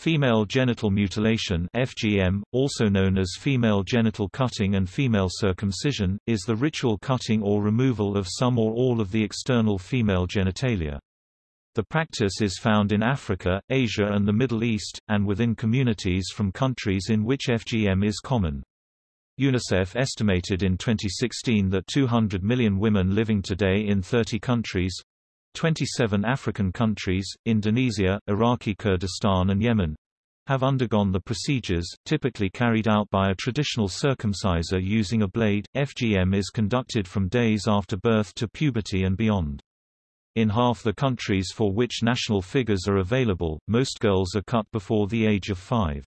Female genital mutilation FGM, also known as female genital cutting and female circumcision, is the ritual cutting or removal of some or all of the external female genitalia. The practice is found in Africa, Asia and the Middle East, and within communities from countries in which FGM is common. UNICEF estimated in 2016 that 200 million women living today in 30 countries 27 African countries, Indonesia, Iraqi Kurdistan and Yemen have undergone the procedures, typically carried out by a traditional circumciser using a blade. FGM is conducted from days after birth to puberty and beyond. In half the countries for which national figures are available, most girls are cut before the age of five.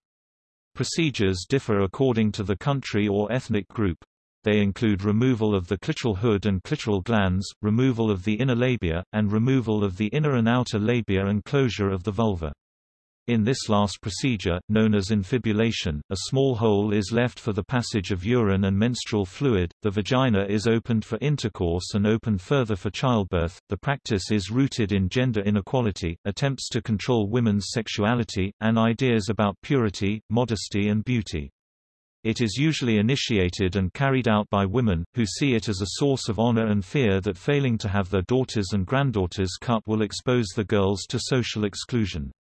Procedures differ according to the country or ethnic group. They include removal of the clitoral hood and clitoral glans, removal of the inner labia, and removal of the inner and outer labia and closure of the vulva. In this last procedure, known as infibulation, a small hole is left for the passage of urine and menstrual fluid, the vagina is opened for intercourse and opened further for childbirth. The practice is rooted in gender inequality, attempts to control women's sexuality, and ideas about purity, modesty, and beauty. It is usually initiated and carried out by women, who see it as a source of honor and fear that failing to have their daughters and granddaughters cut will expose the girls to social exclusion.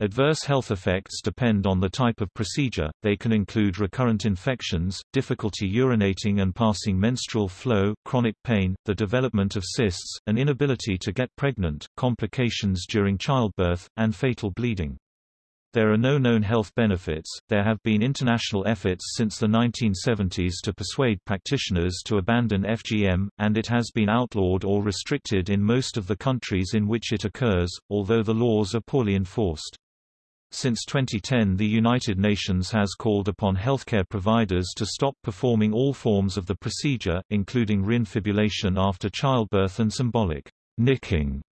Adverse health effects depend on the type of procedure, they can include recurrent infections, difficulty urinating and passing menstrual flow, chronic pain, the development of cysts, an inability to get pregnant, complications during childbirth, and fatal bleeding. There are no known health benefits. There have been international efforts since the 1970s to persuade practitioners to abandon FGM, and it has been outlawed or restricted in most of the countries in which it occurs, although the laws are poorly enforced. Since 2010 the United Nations has called upon healthcare providers to stop performing all forms of the procedure, including reinfibulation after childbirth and symbolic nicking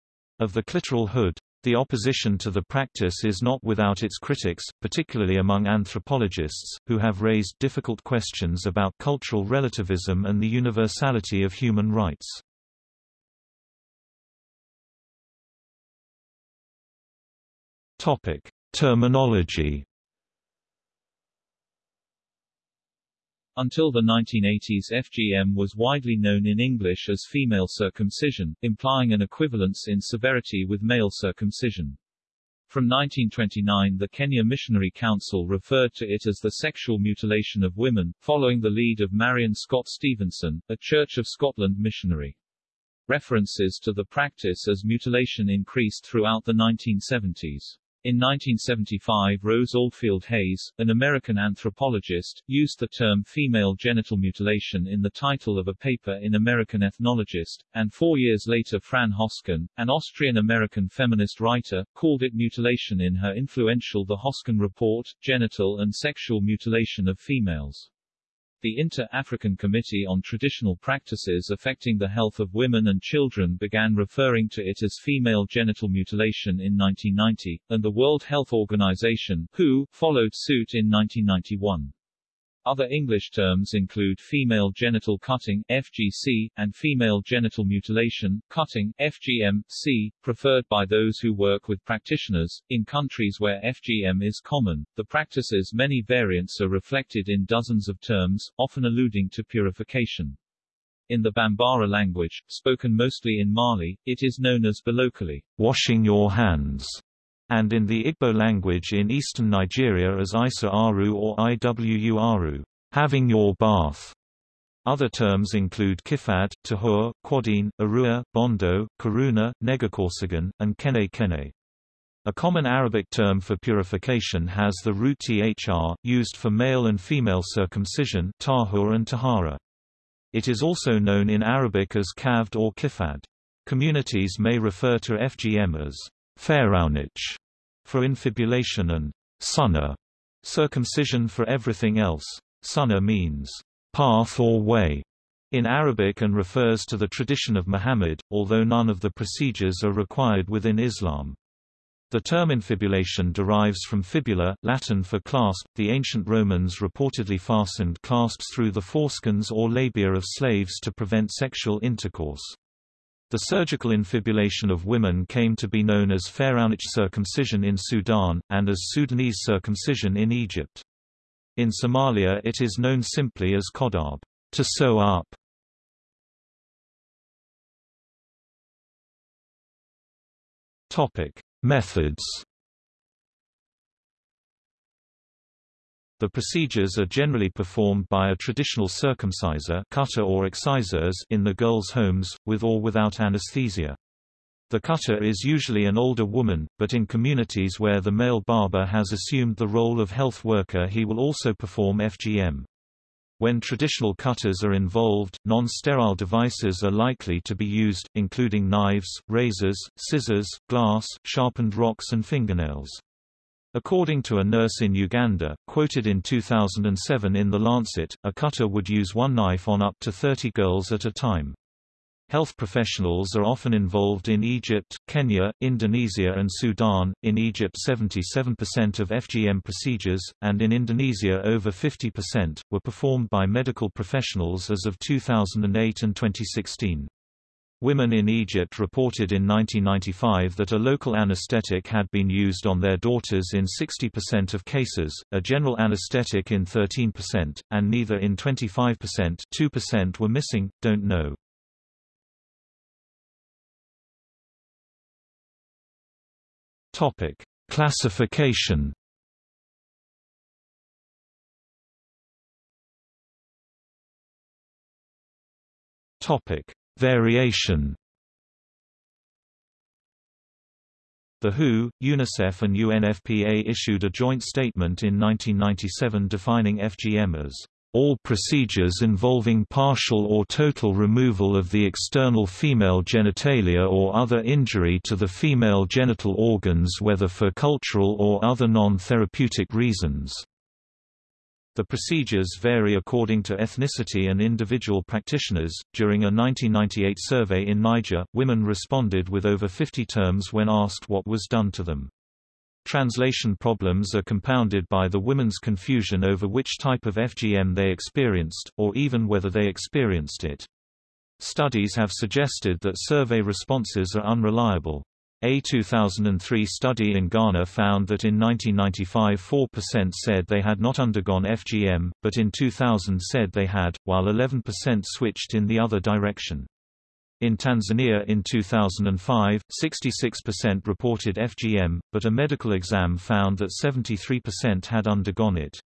of the clitoral hood. The opposition to the practice is not without its critics, particularly among anthropologists, who have raised difficult questions about cultural relativism and the universality of human rights. Terminology Until the 1980s FGM was widely known in English as female circumcision, implying an equivalence in severity with male circumcision. From 1929 the Kenya Missionary Council referred to it as the sexual mutilation of women, following the lead of Marion Scott Stevenson, a Church of Scotland missionary. References to the practice as mutilation increased throughout the 1970s. In 1975 Rose Oldfield Hayes, an American anthropologist, used the term female genital mutilation in the title of a paper in American Ethnologist, and four years later Fran Hosken, an Austrian-American feminist writer, called it mutilation in her influential The Hosken Report, Genital and Sexual Mutilation of Females. The Inter-African Committee on Traditional Practices Affecting the Health of Women and Children began referring to it as female genital mutilation in 1990, and the World Health Organization WHO, followed suit in 1991. Other English terms include female genital cutting FGC, and female genital mutilation, cutting FGM-C, preferred by those who work with practitioners. In countries where FGM is common, the practice's many variants are reflected in dozens of terms, often alluding to purification. In the Bambara language, spoken mostly in Mali, it is known as bolokoli, washing your hands, and in the Igbo language in eastern Nigeria as Isa Aru or Iwu Aru, having your bath. Other terms include kifad, tahur, quadine, arua, bondo, karuna, negakorsigan, and kene kene. A common Arabic term for purification has the root thr, used for male and female circumcision tahur and tahara. It is also known in Arabic as kavd or kifad. Communities may refer to FGM as Pharaonic for infibulation and sunnah circumcision for everything else. Sunnah means path or way in Arabic and refers to the tradition of Muhammad, although none of the procedures are required within Islam. The term infibulation derives from fibula, Latin for clasp. The ancient Romans reportedly fastened clasps through the foreskins or labia of slaves to prevent sexual intercourse. The surgical infibulation of women came to be known as Pharaonic circumcision in Sudan, and as Sudanese circumcision in Egypt. In Somalia it is known simply as kodab, to sew up. Methods The procedures are generally performed by a traditional circumciser cutter or excisors in the girls' homes, with or without anesthesia. The cutter is usually an older woman, but in communities where the male barber has assumed the role of health worker he will also perform FGM. When traditional cutters are involved, non-sterile devices are likely to be used, including knives, razors, scissors, glass, sharpened rocks and fingernails. According to a nurse in Uganda, quoted in 2007 in The Lancet, a cutter would use one knife on up to 30 girls at a time. Health professionals are often involved in Egypt, Kenya, Indonesia and Sudan, in Egypt 77% of FGM procedures, and in Indonesia over 50%, were performed by medical professionals as of 2008 and 2016. Women in Egypt reported in 1995 that a local anesthetic had been used on their daughters in 60% of cases, a general anesthetic in 13%, and neither in 25% 2% were missing, don't know. Topic: Classification. Topic: Variation The WHO, UNICEF and UNFPA issued a joint statement in 1997 defining FGM as all procedures involving partial or total removal of the external female genitalia or other injury to the female genital organs whether for cultural or other non-therapeutic reasons. The procedures vary according to ethnicity and individual practitioners. During a 1998 survey in Niger, women responded with over 50 terms when asked what was done to them. Translation problems are compounded by the women's confusion over which type of FGM they experienced, or even whether they experienced it. Studies have suggested that survey responses are unreliable. A 2003 study in Ghana found that in 1995 4% said they had not undergone FGM, but in 2000 said they had, while 11% switched in the other direction. In Tanzania in 2005, 66% reported FGM, but a medical exam found that 73% had undergone it.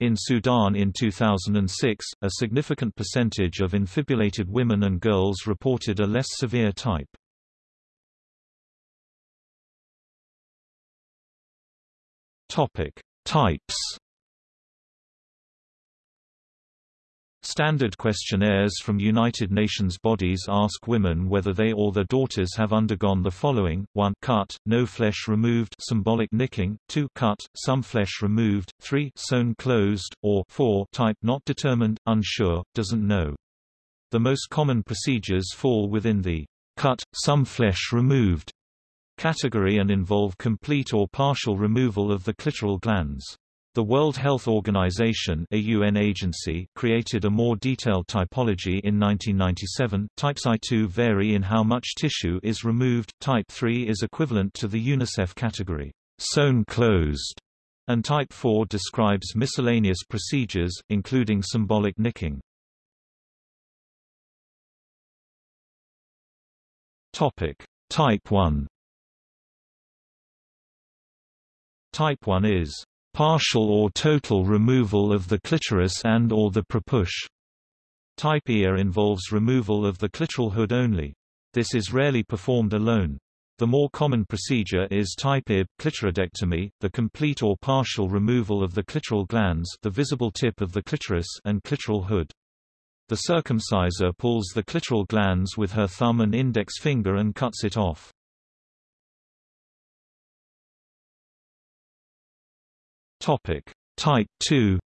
In Sudan in 2006, a significant percentage of infibulated women and girls reported a less severe type. Topic: Types. Standard questionnaires from United Nations bodies ask women whether they or their daughters have undergone the following: 1 cut, no flesh removed, symbolic nicking; 2 cut, some flesh removed; 3 sewn closed, or 4 type not determined, unsure, doesn't know. The most common procedures fall within the cut, some flesh removed category and involve complete or partial removal of the clitoral glans. The World Health Organization a UN agency created a more detailed typology in 1997. Types I2 vary in how much tissue is removed, Type 3 is equivalent to the UNICEF category, sewn closed, and Type 4 describes miscellaneous procedures, including symbolic nicking. Topic. Type 1 Type 1 is partial or total removal of the clitoris and or the prepuce. Type IA involves removal of the clitoral hood only. This is rarely performed alone. The more common procedure is type IB clitoridectomy, the complete or partial removal of the clitoral glans the visible tip of the clitoris and clitoral hood. The circumciser pulls the clitoral glans with her thumb and index finger and cuts it off. Topic: Type 2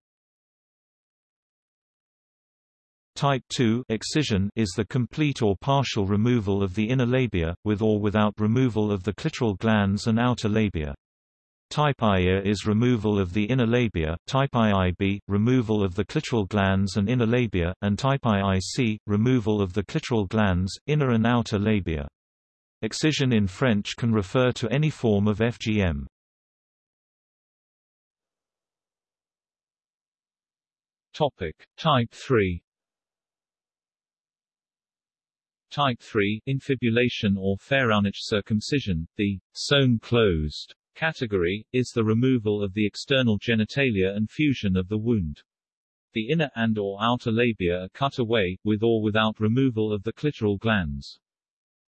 Type 2 excision is the complete or partial removal of the inner labia, with or without removal of the clitoral glans and outer labia. Type IA is removal of the inner labia, type IIB, removal of the clitoral glans and inner labia, and type IIC, removal of the clitoral glans, inner and outer labia. Excision in French can refer to any form of FGM. Topic: Type 3 Type 3, infibulation or pharaonic circumcision, the sewn closed category, is the removal of the external genitalia and fusion of the wound. The inner and or outer labia are cut away, with or without removal of the clitoral glans.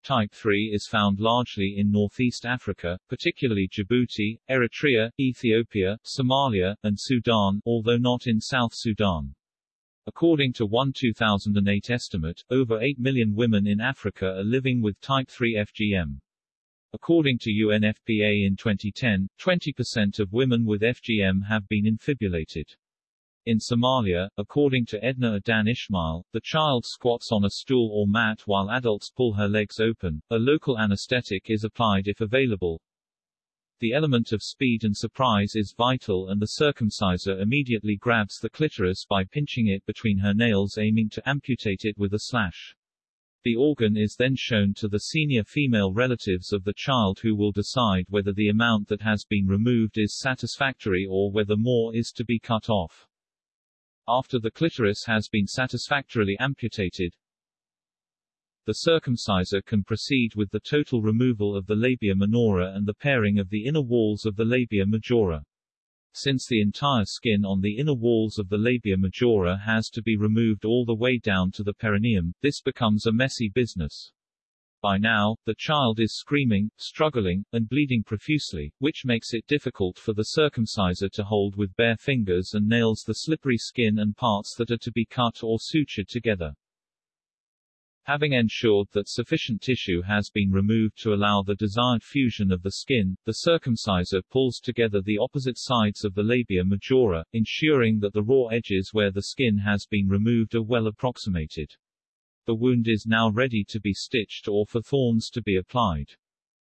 Type 3 is found largely in northeast Africa, particularly Djibouti, Eritrea, Ethiopia, Somalia, and Sudan, although not in South Sudan. According to one 2008 estimate, over 8 million women in Africa are living with type 3 FGM. According to UNFPA in 2010, 20% of women with FGM have been infibulated. In Somalia, according to Edna Adan Ismail, the child squats on a stool or mat while adults pull her legs open. A local anesthetic is applied if available, the element of speed and surprise is vital and the circumciser immediately grabs the clitoris by pinching it between her nails aiming to amputate it with a slash. The organ is then shown to the senior female relatives of the child who will decide whether the amount that has been removed is satisfactory or whether more is to be cut off. After the clitoris has been satisfactorily amputated, the circumciser can proceed with the total removal of the labia minora and the pairing of the inner walls of the labia majora. Since the entire skin on the inner walls of the labia majora has to be removed all the way down to the perineum, this becomes a messy business. By now, the child is screaming, struggling, and bleeding profusely, which makes it difficult for the circumciser to hold with bare fingers and nails the slippery skin and parts that are to be cut or sutured together. Having ensured that sufficient tissue has been removed to allow the desired fusion of the skin, the circumciser pulls together the opposite sides of the labia majora, ensuring that the raw edges where the skin has been removed are well approximated. The wound is now ready to be stitched or for thorns to be applied.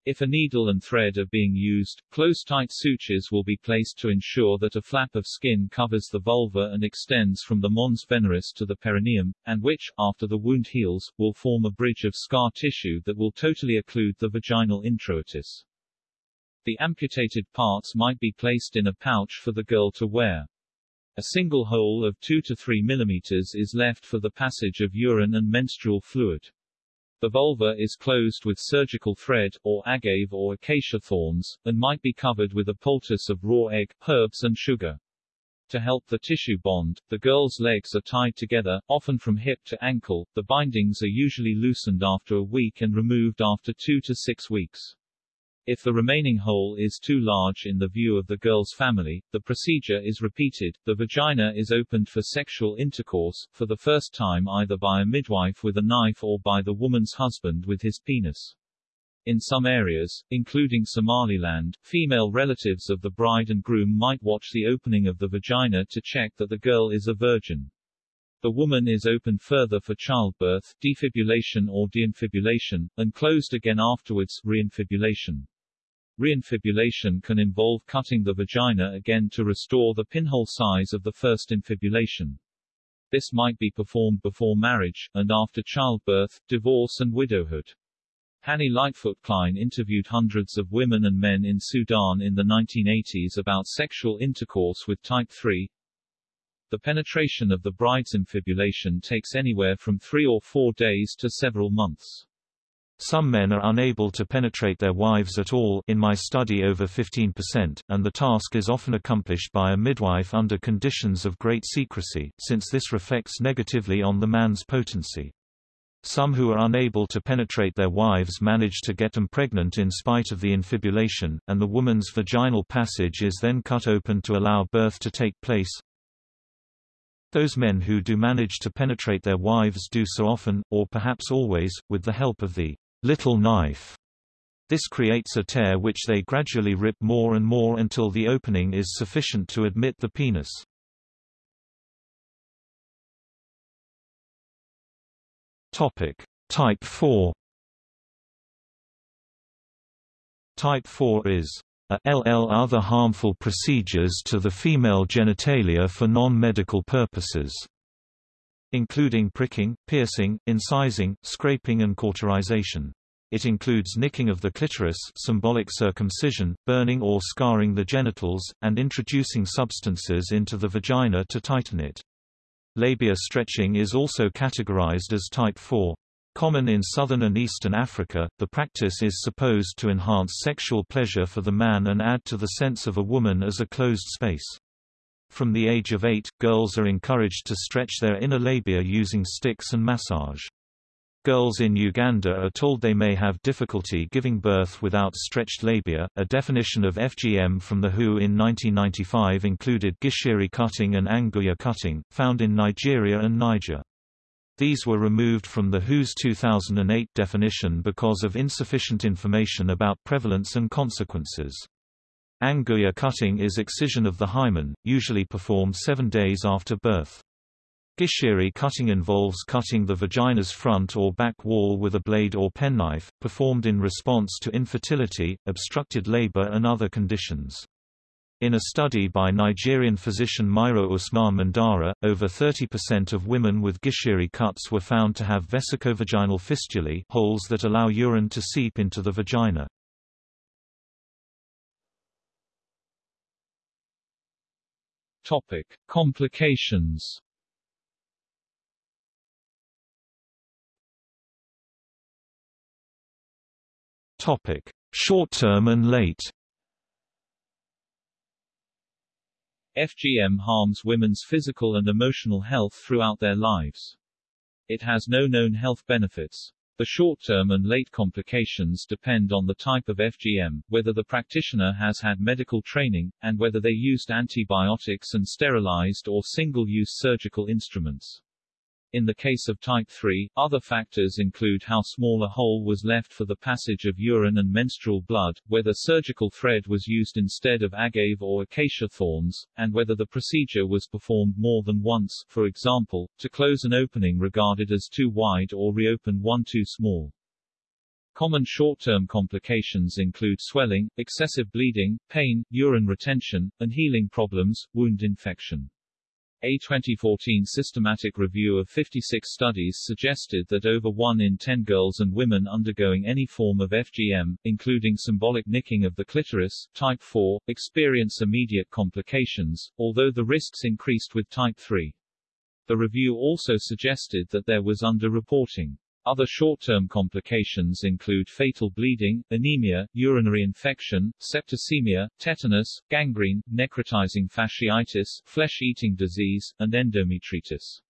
If a needle and thread are being used, close-tight sutures will be placed to ensure that a flap of skin covers the vulva and extends from the mons veneris to the perineum, and which, after the wound heals, will form a bridge of scar tissue that will totally occlude the vaginal introitus. The amputated parts might be placed in a pouch for the girl to wear. A single hole of 2 to 3 mm is left for the passage of urine and menstrual fluid. The vulva is closed with surgical thread, or agave or acacia thorns, and might be covered with a poultice of raw egg, herbs and sugar. To help the tissue bond, the girl's legs are tied together, often from hip to ankle. The bindings are usually loosened after a week and removed after two to six weeks. If the remaining hole is too large in the view of the girl's family, the procedure is repeated. The vagina is opened for sexual intercourse, for the first time either by a midwife with a knife or by the woman's husband with his penis. In some areas, including Somaliland, female relatives of the bride and groom might watch the opening of the vagina to check that the girl is a virgin. The woman is opened further for childbirth, defibulation or deinfibulation, and closed again afterwards, reinfibulation. Reinfibulation can involve cutting the vagina again to restore the pinhole size of the first infibulation. This might be performed before marriage, and after childbirth, divorce and widowhood. Hanny Lightfoot Klein interviewed hundreds of women and men in Sudan in the 1980s about sexual intercourse with type 3. The penetration of the bride's infibulation takes anywhere from three or four days to several months. Some men are unable to penetrate their wives at all in my study over 15%, and the task is often accomplished by a midwife under conditions of great secrecy, since this reflects negatively on the man's potency. Some who are unable to penetrate their wives manage to get them pregnant in spite of the infibulation, and the woman's vaginal passage is then cut open to allow birth to take place. Those men who do manage to penetrate their wives do so often, or perhaps always, with the help of the little knife. This creates a tear which they gradually rip more and more until the opening is sufficient to admit the penis. Topic: Type 4 Type 4 is a ll other harmful procedures to the female genitalia for non-medical purposes including pricking, piercing, incising, scraping and cauterization. It includes nicking of the clitoris symbolic circumcision, burning or scarring the genitals, and introducing substances into the vagina to tighten it. Labia stretching is also categorized as type 4. Common in southern and eastern Africa, the practice is supposed to enhance sexual pleasure for the man and add to the sense of a woman as a closed space. From the age of 8, girls are encouraged to stretch their inner labia using sticks and massage. Girls in Uganda are told they may have difficulty giving birth without stretched labia. A definition of FGM from the WHO in 1995 included gishiri cutting and angurya cutting, found in Nigeria and Niger. These were removed from the WHO's 2008 definition because of insufficient information about prevalence and consequences. Angurya cutting is excision of the hymen, usually performed seven days after birth. Gishiri cutting involves cutting the vagina's front or back wall with a blade or penknife, performed in response to infertility, obstructed labor and other conditions. In a study by Nigerian physician Mairo Usman Mandara, over 30% of women with Gishiri cuts were found to have vesicovaginal fistulae holes that allow urine to seep into the vagina. Topic: Complications. Topic: Short-term and late. FGM harms women's physical and emotional health throughout their lives. It has no known health benefits. The short-term and late complications depend on the type of FGM, whether the practitioner has had medical training, and whether they used antibiotics and sterilized or single-use surgical instruments. In the case of type 3, other factors include how small a hole was left for the passage of urine and menstrual blood, whether surgical thread was used instead of agave or acacia thorns, and whether the procedure was performed more than once, for example, to close an opening regarded as too wide or reopen one too small. Common short-term complications include swelling, excessive bleeding, pain, urine retention, and healing problems, wound infection. A 2014 systematic review of 56 studies suggested that over 1 in 10 girls and women undergoing any form of FGM, including symbolic nicking of the clitoris, type 4, experience immediate complications, although the risks increased with type 3. The review also suggested that there was underreporting. Other short-term complications include fatal bleeding, anemia, urinary infection, septicemia, tetanus, gangrene, necrotizing fasciitis, flesh-eating disease, and endometritis.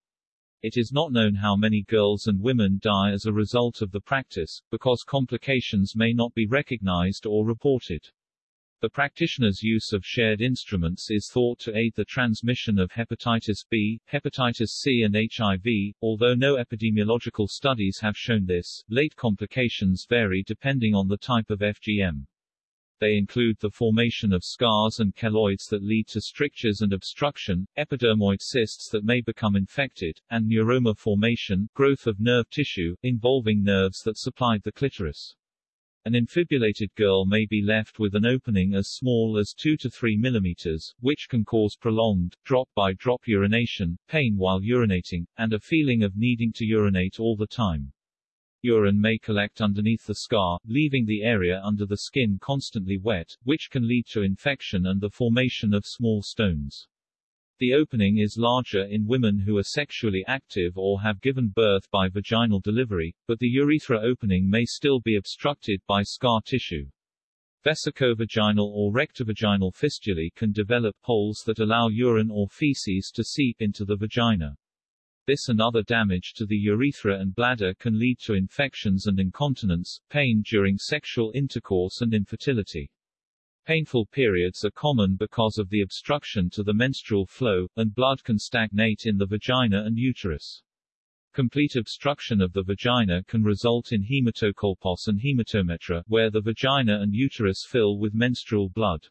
It is not known how many girls and women die as a result of the practice, because complications may not be recognized or reported. The practitioner's use of shared instruments is thought to aid the transmission of hepatitis B, hepatitis C and HIV, although no epidemiological studies have shown this. Late complications vary depending on the type of FGM. They include the formation of scars and keloids that lead to strictures and obstruction, epidermoid cysts that may become infected, and neuroma formation, growth of nerve tissue, involving nerves that supplied the clitoris. An infibulated girl may be left with an opening as small as 2 to 3 mm, which can cause prolonged, drop-by-drop urination, pain while urinating, and a feeling of needing to urinate all the time. Urine may collect underneath the scar, leaving the area under the skin constantly wet, which can lead to infection and the formation of small stones. The opening is larger in women who are sexually active or have given birth by vaginal delivery, but the urethra opening may still be obstructed by scar tissue. Vesicovaginal or rectovaginal fistulae can develop holes that allow urine or feces to seep into the vagina. This and other damage to the urethra and bladder can lead to infections and incontinence, pain during sexual intercourse and infertility. Painful periods are common because of the obstruction to the menstrual flow, and blood can stagnate in the vagina and uterus. Complete obstruction of the vagina can result in hematocolpos and hematometra, where the vagina and uterus fill with menstrual blood.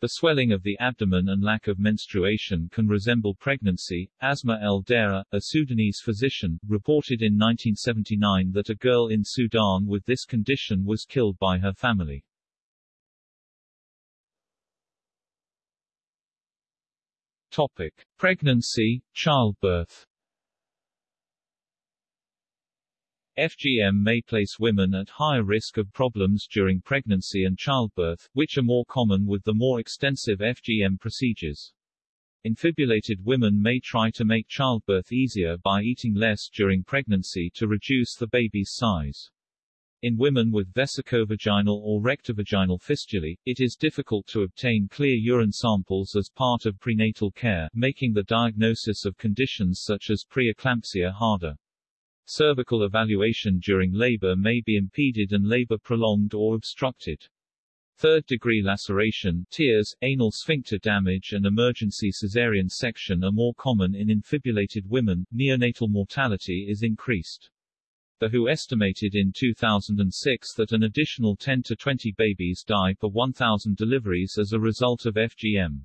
The swelling of the abdomen and lack of menstruation can resemble pregnancy. Asma El Dareer, a Sudanese physician, reported in 1979 that a girl in Sudan with this condition was killed by her family. Topic. Pregnancy, childbirth FGM may place women at higher risk of problems during pregnancy and childbirth, which are more common with the more extensive FGM procedures. Infibulated women may try to make childbirth easier by eating less during pregnancy to reduce the baby's size. In women with vesicovaginal or rectovaginal fistulae, it is difficult to obtain clear urine samples as part of prenatal care, making the diagnosis of conditions such as preeclampsia harder. Cervical evaluation during labor may be impeded and labor prolonged or obstructed. Third-degree laceration, tears, anal sphincter damage and emergency caesarean section are more common in infibulated women. Neonatal mortality is increased. The WHO estimated in 2006 that an additional 10 to 20 babies die per 1,000 deliveries as a result of FGM.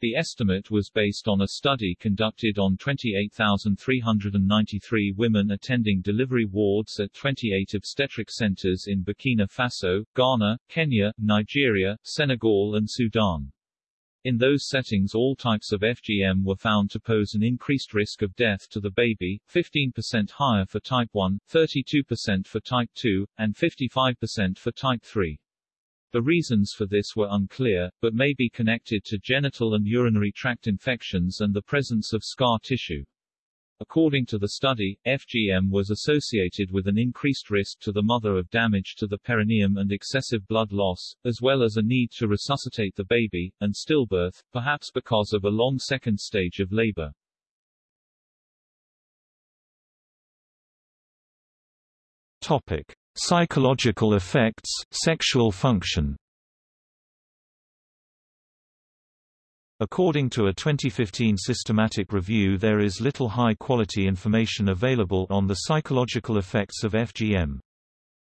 The estimate was based on a study conducted on 28,393 women attending delivery wards at 28 obstetric centers in Burkina Faso, Ghana, Kenya, Nigeria, Senegal and Sudan. In those settings all types of FGM were found to pose an increased risk of death to the baby, 15% higher for type 1, 32% for type 2, and 55% for type 3. The reasons for this were unclear, but may be connected to genital and urinary tract infections and the presence of scar tissue. According to the study, FGM was associated with an increased risk to the mother of damage to the perineum and excessive blood loss, as well as a need to resuscitate the baby, and stillbirth, perhaps because of a long second stage of labor. Topic. Psychological effects, sexual function According to a 2015 systematic review there is little high-quality information available on the psychological effects of FGM.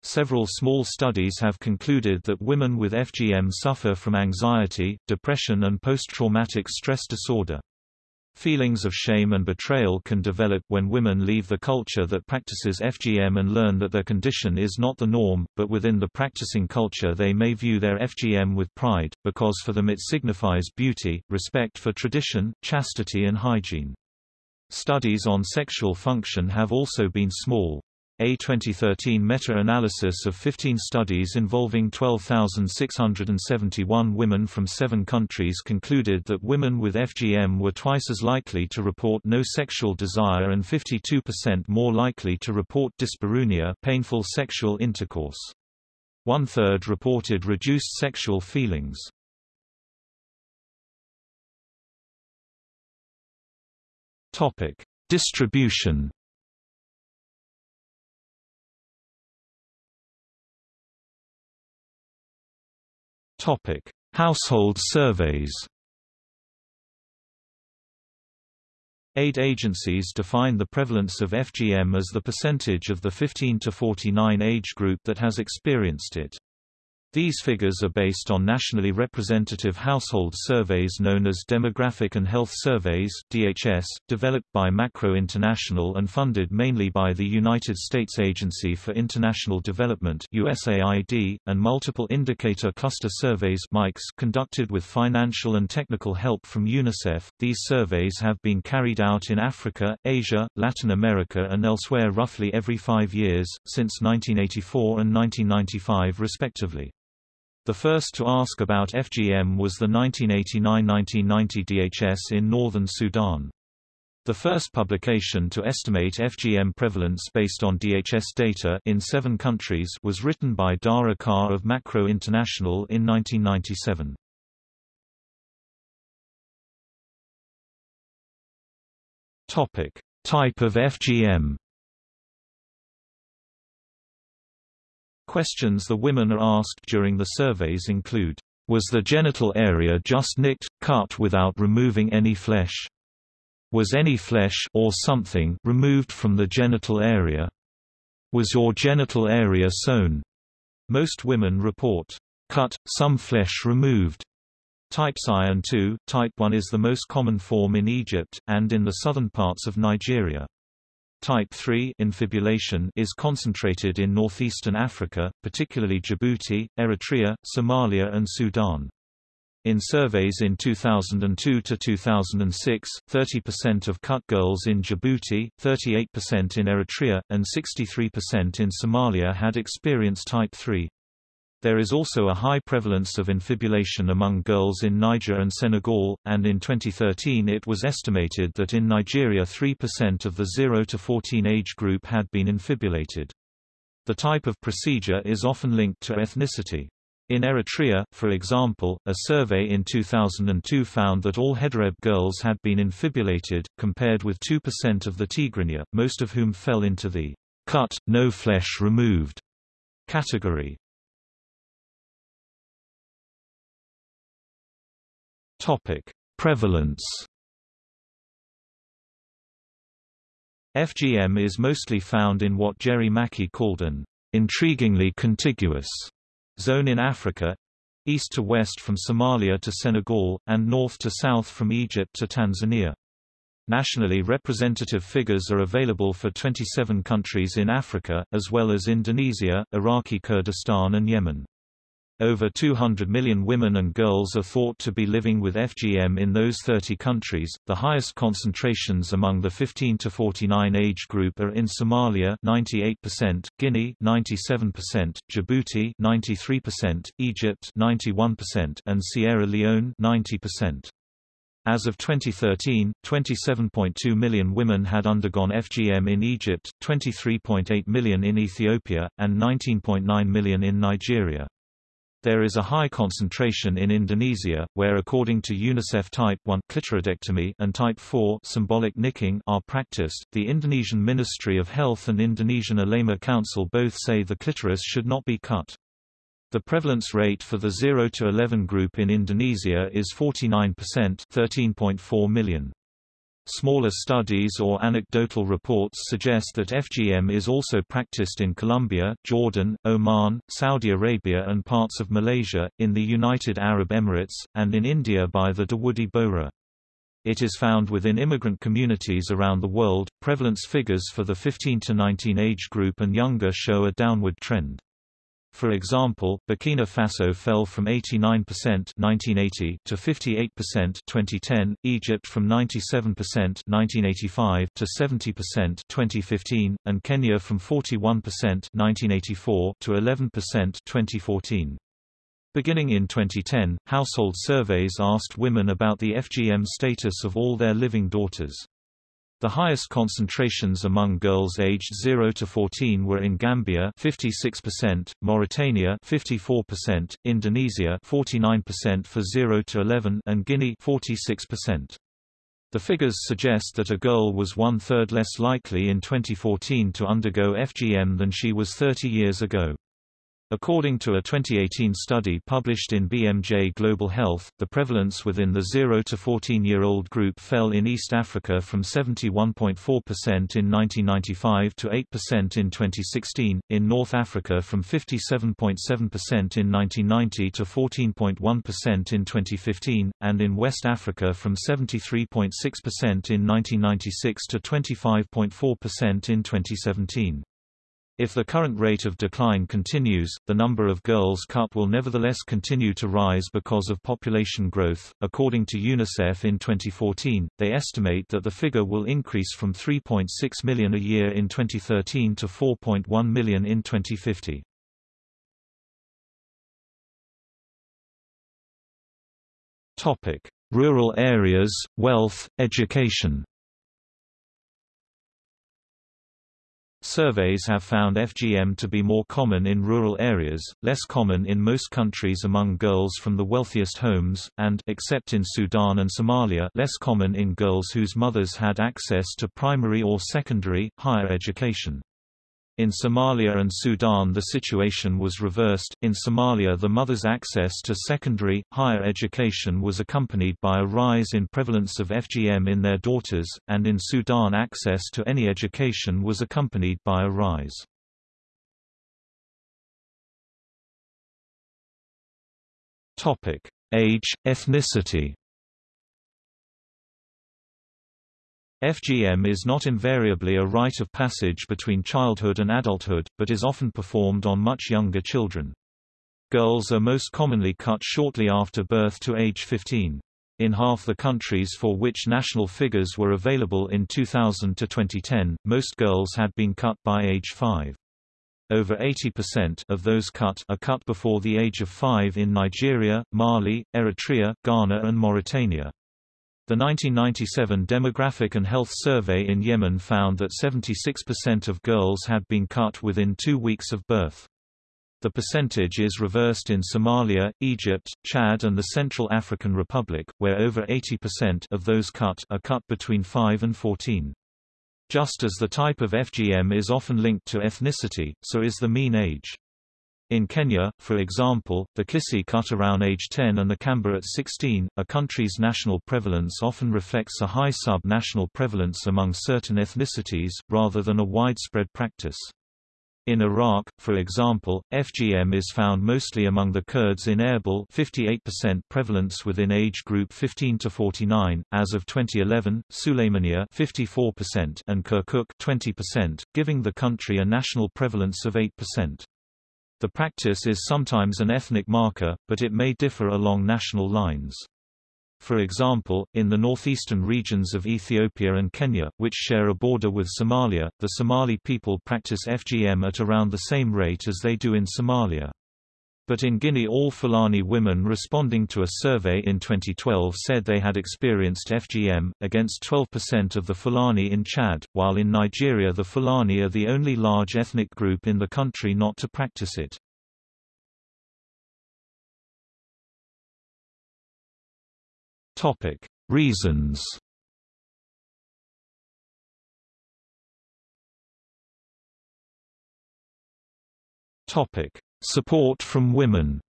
Several small studies have concluded that women with FGM suffer from anxiety, depression and post-traumatic stress disorder. Feelings of shame and betrayal can develop when women leave the culture that practices FGM and learn that their condition is not the norm, but within the practicing culture they may view their FGM with pride, because for them it signifies beauty, respect for tradition, chastity and hygiene. Studies on sexual function have also been small. A 2013 meta-analysis of 15 studies involving 12,671 women from seven countries concluded that women with FGM were twice as likely to report no sexual desire and 52% more likely to report dyspareunia painful sexual intercourse. One-third reported reduced sexual feelings. Distribution Topic: Household surveys. Aid agencies define the prevalence of FGM as the percentage of the 15 to 49 age group that has experienced it. These figures are based on nationally representative household surveys known as Demographic and Health Surveys DHS, developed by Macro International and funded mainly by the United States Agency for International Development USAID, and Multiple Indicator Cluster Surveys MICS conducted with financial and technical help from UNICEF. These surveys have been carried out in Africa, Asia, Latin America and elsewhere roughly every five years, since 1984 and 1995 respectively. The first to ask about FGM was the 1989–1990 DHS in northern Sudan. The first publication to estimate FGM prevalence based on DHS data in seven countries was written by Dara Carr of Macro International in 1997. Type of FGM Questions the women are asked during the surveys include, "Was the genital area just nicked, cut without removing any flesh? Was any flesh or something removed from the genital area? Was your genital area sewn?" Most women report, "Cut, some flesh removed." Type and 2, type 1 is the most common form in Egypt, and in the southern parts of Nigeria. Type 3 infibulation is concentrated in northeastern Africa, particularly Djibouti, Eritrea, Somalia and Sudan. In surveys in 2002 to 2006, 30% of cut girls in Djibouti, 38% in Eritrea, and 63% in Somalia had experienced type 3. There is also a high prevalence of infibulation among girls in Niger and Senegal, and in 2013 it was estimated that in Nigeria 3% of the 0 to 14 age group had been infibulated. The type of procedure is often linked to ethnicity. In Eritrea, for example, a survey in 2002 found that all Hedareb girls had been infibulated, compared with 2% of the Tigrinya, most of whom fell into the cut, no flesh removed category. Topic: Prevalence. FGM is mostly found in what Gerry Mackie called an intriguingly contiguous zone in Africa east to west from Somalia to Senegal, and north to south from Egypt to Tanzania. Nationally representative figures are available for 27 countries in Africa, as well as Indonesia, Iraqi Kurdistan and Yemen. Over 200 million women and girls are thought to be living with FGM in those 30 countries. The highest concentrations among the 15 to 49 age group are in Somalia 98%, Guinea 97%, Djibouti 93%, Egypt 91%, and Sierra Leone 90%. As of 2013, 27.2 million women had undergone FGM in Egypt, 23.8 million in Ethiopia, and 19.9 million in Nigeria. There is a high concentration in Indonesia, where according to UNICEF type 1 clitoridectomy and type 4 symbolic nicking are practiced. The Indonesian Ministry of Health and Indonesian Ulama Council both say the clitoris should not be cut. The prevalence rate for the 0 to 11 group in Indonesia is 49%, 13.4 million. Smaller studies or anecdotal reports suggest that FGM is also practiced in Colombia, Jordan, Oman, Saudi Arabia and parts of Malaysia, in the United Arab Emirates, and in India by the Dawoodi Bohra. It is found within immigrant communities around the world. Prevalence figures for the 15 to 19 age group and younger show a downward trend. For example, Burkina Faso fell from 89% 1980 to 58% 2010, Egypt from 97% 1985 to 70% 2015, and Kenya from 41% 1984 to 11% 2014. Beginning in 2010, household surveys asked women about the FGM status of all their living daughters. The highest concentrations among girls aged 0 to 14 were in Gambia 56%, Mauritania 54%, Indonesia 49% for 0 to 11 and Guinea 46%. The figures suggest that a girl was one-third less likely in 2014 to undergo FGM than she was 30 years ago. According to a 2018 study published in BMJ Global Health, the prevalence within the 0 to 14-year-old group fell in East Africa from 71.4% in 1995 to 8% in 2016, in North Africa from 57.7% in 1990 to 14.1% in 2015, and in West Africa from 73.6% in 1996 to 25.4% in 2017. If the current rate of decline continues, the number of girls cut will nevertheless continue to rise because of population growth. According to UNICEF in 2014, they estimate that the figure will increase from 3.6 million a year in 2013 to 4.1 million in 2050. Topic: Rural areas, wealth, education. Surveys have found FGM to be more common in rural areas, less common in most countries among girls from the wealthiest homes, and except in Sudan and Somalia less common in girls whose mothers had access to primary or secondary, higher education. In Somalia and Sudan the situation was reversed, in Somalia the mother's access to secondary, higher education was accompanied by a rise in prevalence of FGM in their daughters, and in Sudan access to any education was accompanied by a rise. Age, ethnicity FGM is not invariably a rite of passage between childhood and adulthood, but is often performed on much younger children. Girls are most commonly cut shortly after birth to age 15. In half the countries for which national figures were available in 2000 to 2010, most girls had been cut by age 5. Over 80% of those cut are cut before the age of 5 in Nigeria, Mali, Eritrea, Ghana and Mauritania. The 1997 Demographic and Health Survey in Yemen found that 76% of girls had been cut within two weeks of birth. The percentage is reversed in Somalia, Egypt, Chad and the Central African Republic, where over 80% of those cut are cut between 5 and 14. Just as the type of FGM is often linked to ethnicity, so is the mean age. In Kenya, for example, the Kisii cut around age 10 and the Kamba at 16. A country's national prevalence often reflects a high sub-national prevalence among certain ethnicities, rather than a widespread practice. In Iraq, for example, FGM is found mostly among the Kurds in Erbil 58% prevalence within age group 15 to 49, as of 2011, Sulaymaniyah 54% and Kirkuk 20%, giving the country a national prevalence of 8%. The practice is sometimes an ethnic marker, but it may differ along national lines. For example, in the northeastern regions of Ethiopia and Kenya, which share a border with Somalia, the Somali people practice FGM at around the same rate as they do in Somalia. But in Guinea all Fulani women responding to a survey in 2012 said they had experienced FGM, against 12% of the Fulani in Chad, while in Nigeria the Fulani are the only large ethnic group in the country not to practice it. Reasons Topic: Support from women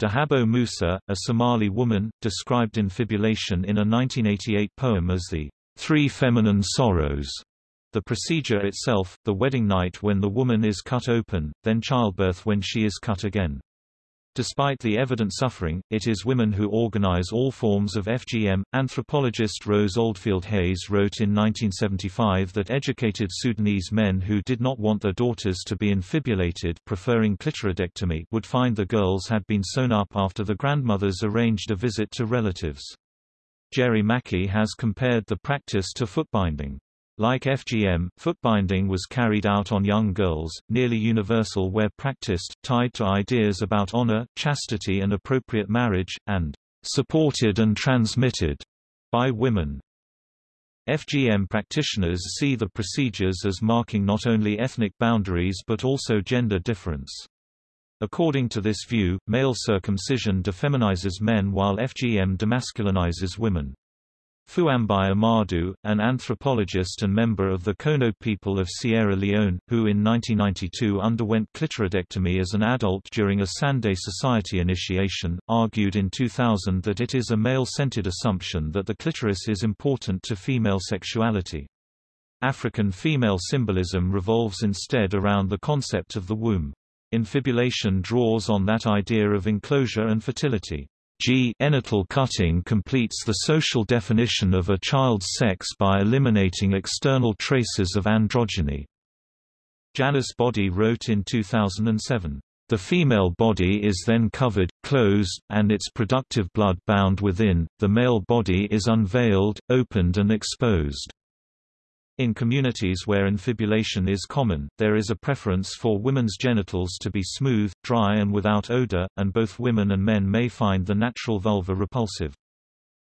Dahabo Musa, a Somali woman, described infibulation in a 1988 poem as the three feminine sorrows. The procedure itself, the wedding night when the woman is cut open, then childbirth when she is cut again. Despite the evident suffering, it is women who organize all forms of FGM. Anthropologist Rose Oldfield Hayes wrote in 1975 that educated Sudanese men who did not want their daughters to be infibulated, preferring clitoridectomy, would find the girls had been sewn up after the grandmothers arranged a visit to relatives. Gerry Mackie has compared the practice to footbinding. Like FGM, footbinding was carried out on young girls, nearly universal where practiced, tied to ideas about honor, chastity and appropriate marriage, and supported and transmitted by women. FGM practitioners see the procedures as marking not only ethnic boundaries but also gender difference. According to this view, male circumcision defeminizes men while FGM demasculinizes women. Fuambai Ahmadu, an anthropologist and member of the Kono people of Sierra Leone, who in 1992 underwent clitoridectomy as an adult during a Sande Society initiation, argued in 2000 that it is a male-centered assumption that the clitoris is important to female sexuality. African female symbolism revolves instead around the concept of the womb. Infibulation draws on that idea of enclosure and fertility. G genital cutting completes the social definition of a child's sex by eliminating external traces of androgyny. Janice Boddy wrote in 2007, "...the female body is then covered, closed, and its productive blood bound within, the male body is unveiled, opened and exposed." In communities where infibulation is common, there is a preference for women's genitals to be smooth, dry and without odor, and both women and men may find the natural vulva repulsive.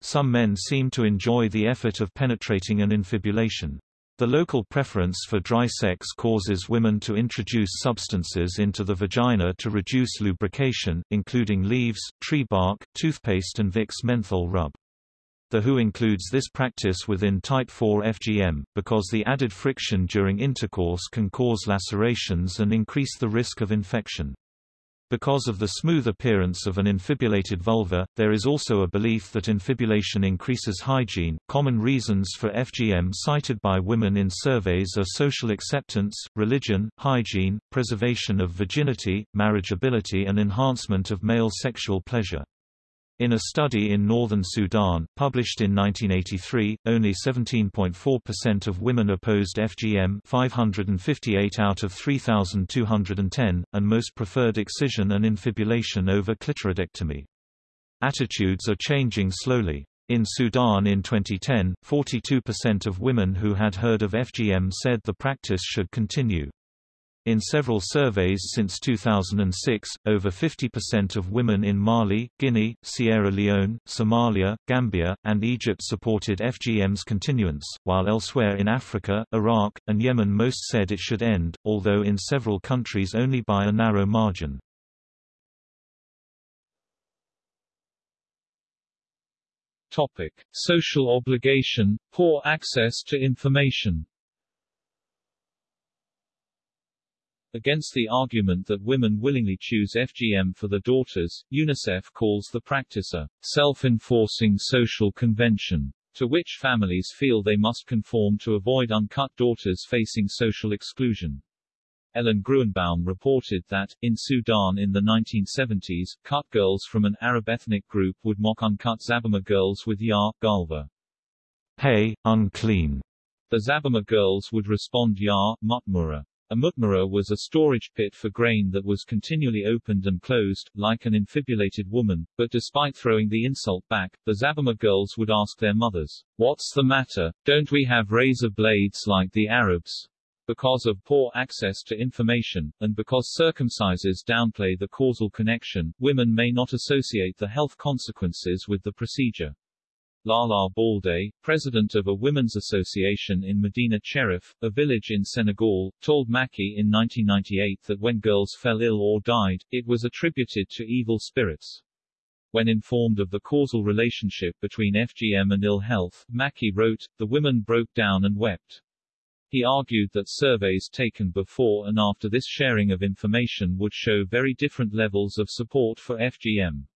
Some men seem to enjoy the effort of penetrating an infibulation. The local preference for dry sex causes women to introduce substances into the vagina to reduce lubrication, including leaves, tree bark, toothpaste and Vicks menthol rub. The WHO includes this practice within Type 4 FGM, because the added friction during intercourse can cause lacerations and increase the risk of infection. Because of the smooth appearance of an infibulated vulva, there is also a belief that infibulation increases hygiene. Common reasons for FGM cited by women in surveys are social acceptance, religion, hygiene, preservation of virginity, marriageability, and enhancement of male sexual pleasure. In a study in northern Sudan, published in 1983, only 17.4% of women opposed FGM 558 out of 3,210, and most preferred excision and infibulation over clitoridectomy. Attitudes are changing slowly. In Sudan in 2010, 42% of women who had heard of FGM said the practice should continue. In several surveys since 2006, over 50% of women in Mali, Guinea, Sierra Leone, Somalia, Gambia, and Egypt supported FGM's continuance, while elsewhere in Africa, Iraq, and Yemen most said it should end, although in several countries only by a narrow margin. Topic: Social obligation, poor access to information. Against the argument that women willingly choose FGM for their daughters, UNICEF calls the practice a self-enforcing social convention, to which families feel they must conform to avoid uncut daughters facing social exclusion. Ellen Gruenbaum reported that, in Sudan in the 1970s, cut girls from an Arab ethnic group would mock uncut Zabarma girls with Ya, Galva. Hey, unclean. The Zabarma girls would respond Ya, Mutmura. A mutmara was a storage pit for grain that was continually opened and closed, like an infibulated woman, but despite throwing the insult back, the Zabarma girls would ask their mothers, What's the matter, don't we have razor blades like the Arabs? Because of poor access to information, and because circumcises downplay the causal connection, women may not associate the health consequences with the procedure. Lala Balde, president of a women's association in Medina Cherif, a village in Senegal, told Mackie in 1998 that when girls fell ill or died, it was attributed to evil spirits. When informed of the causal relationship between FGM and ill health, Mackie wrote, the women broke down and wept. He argued that surveys taken before and after this sharing of information would show very different levels of support for FGM.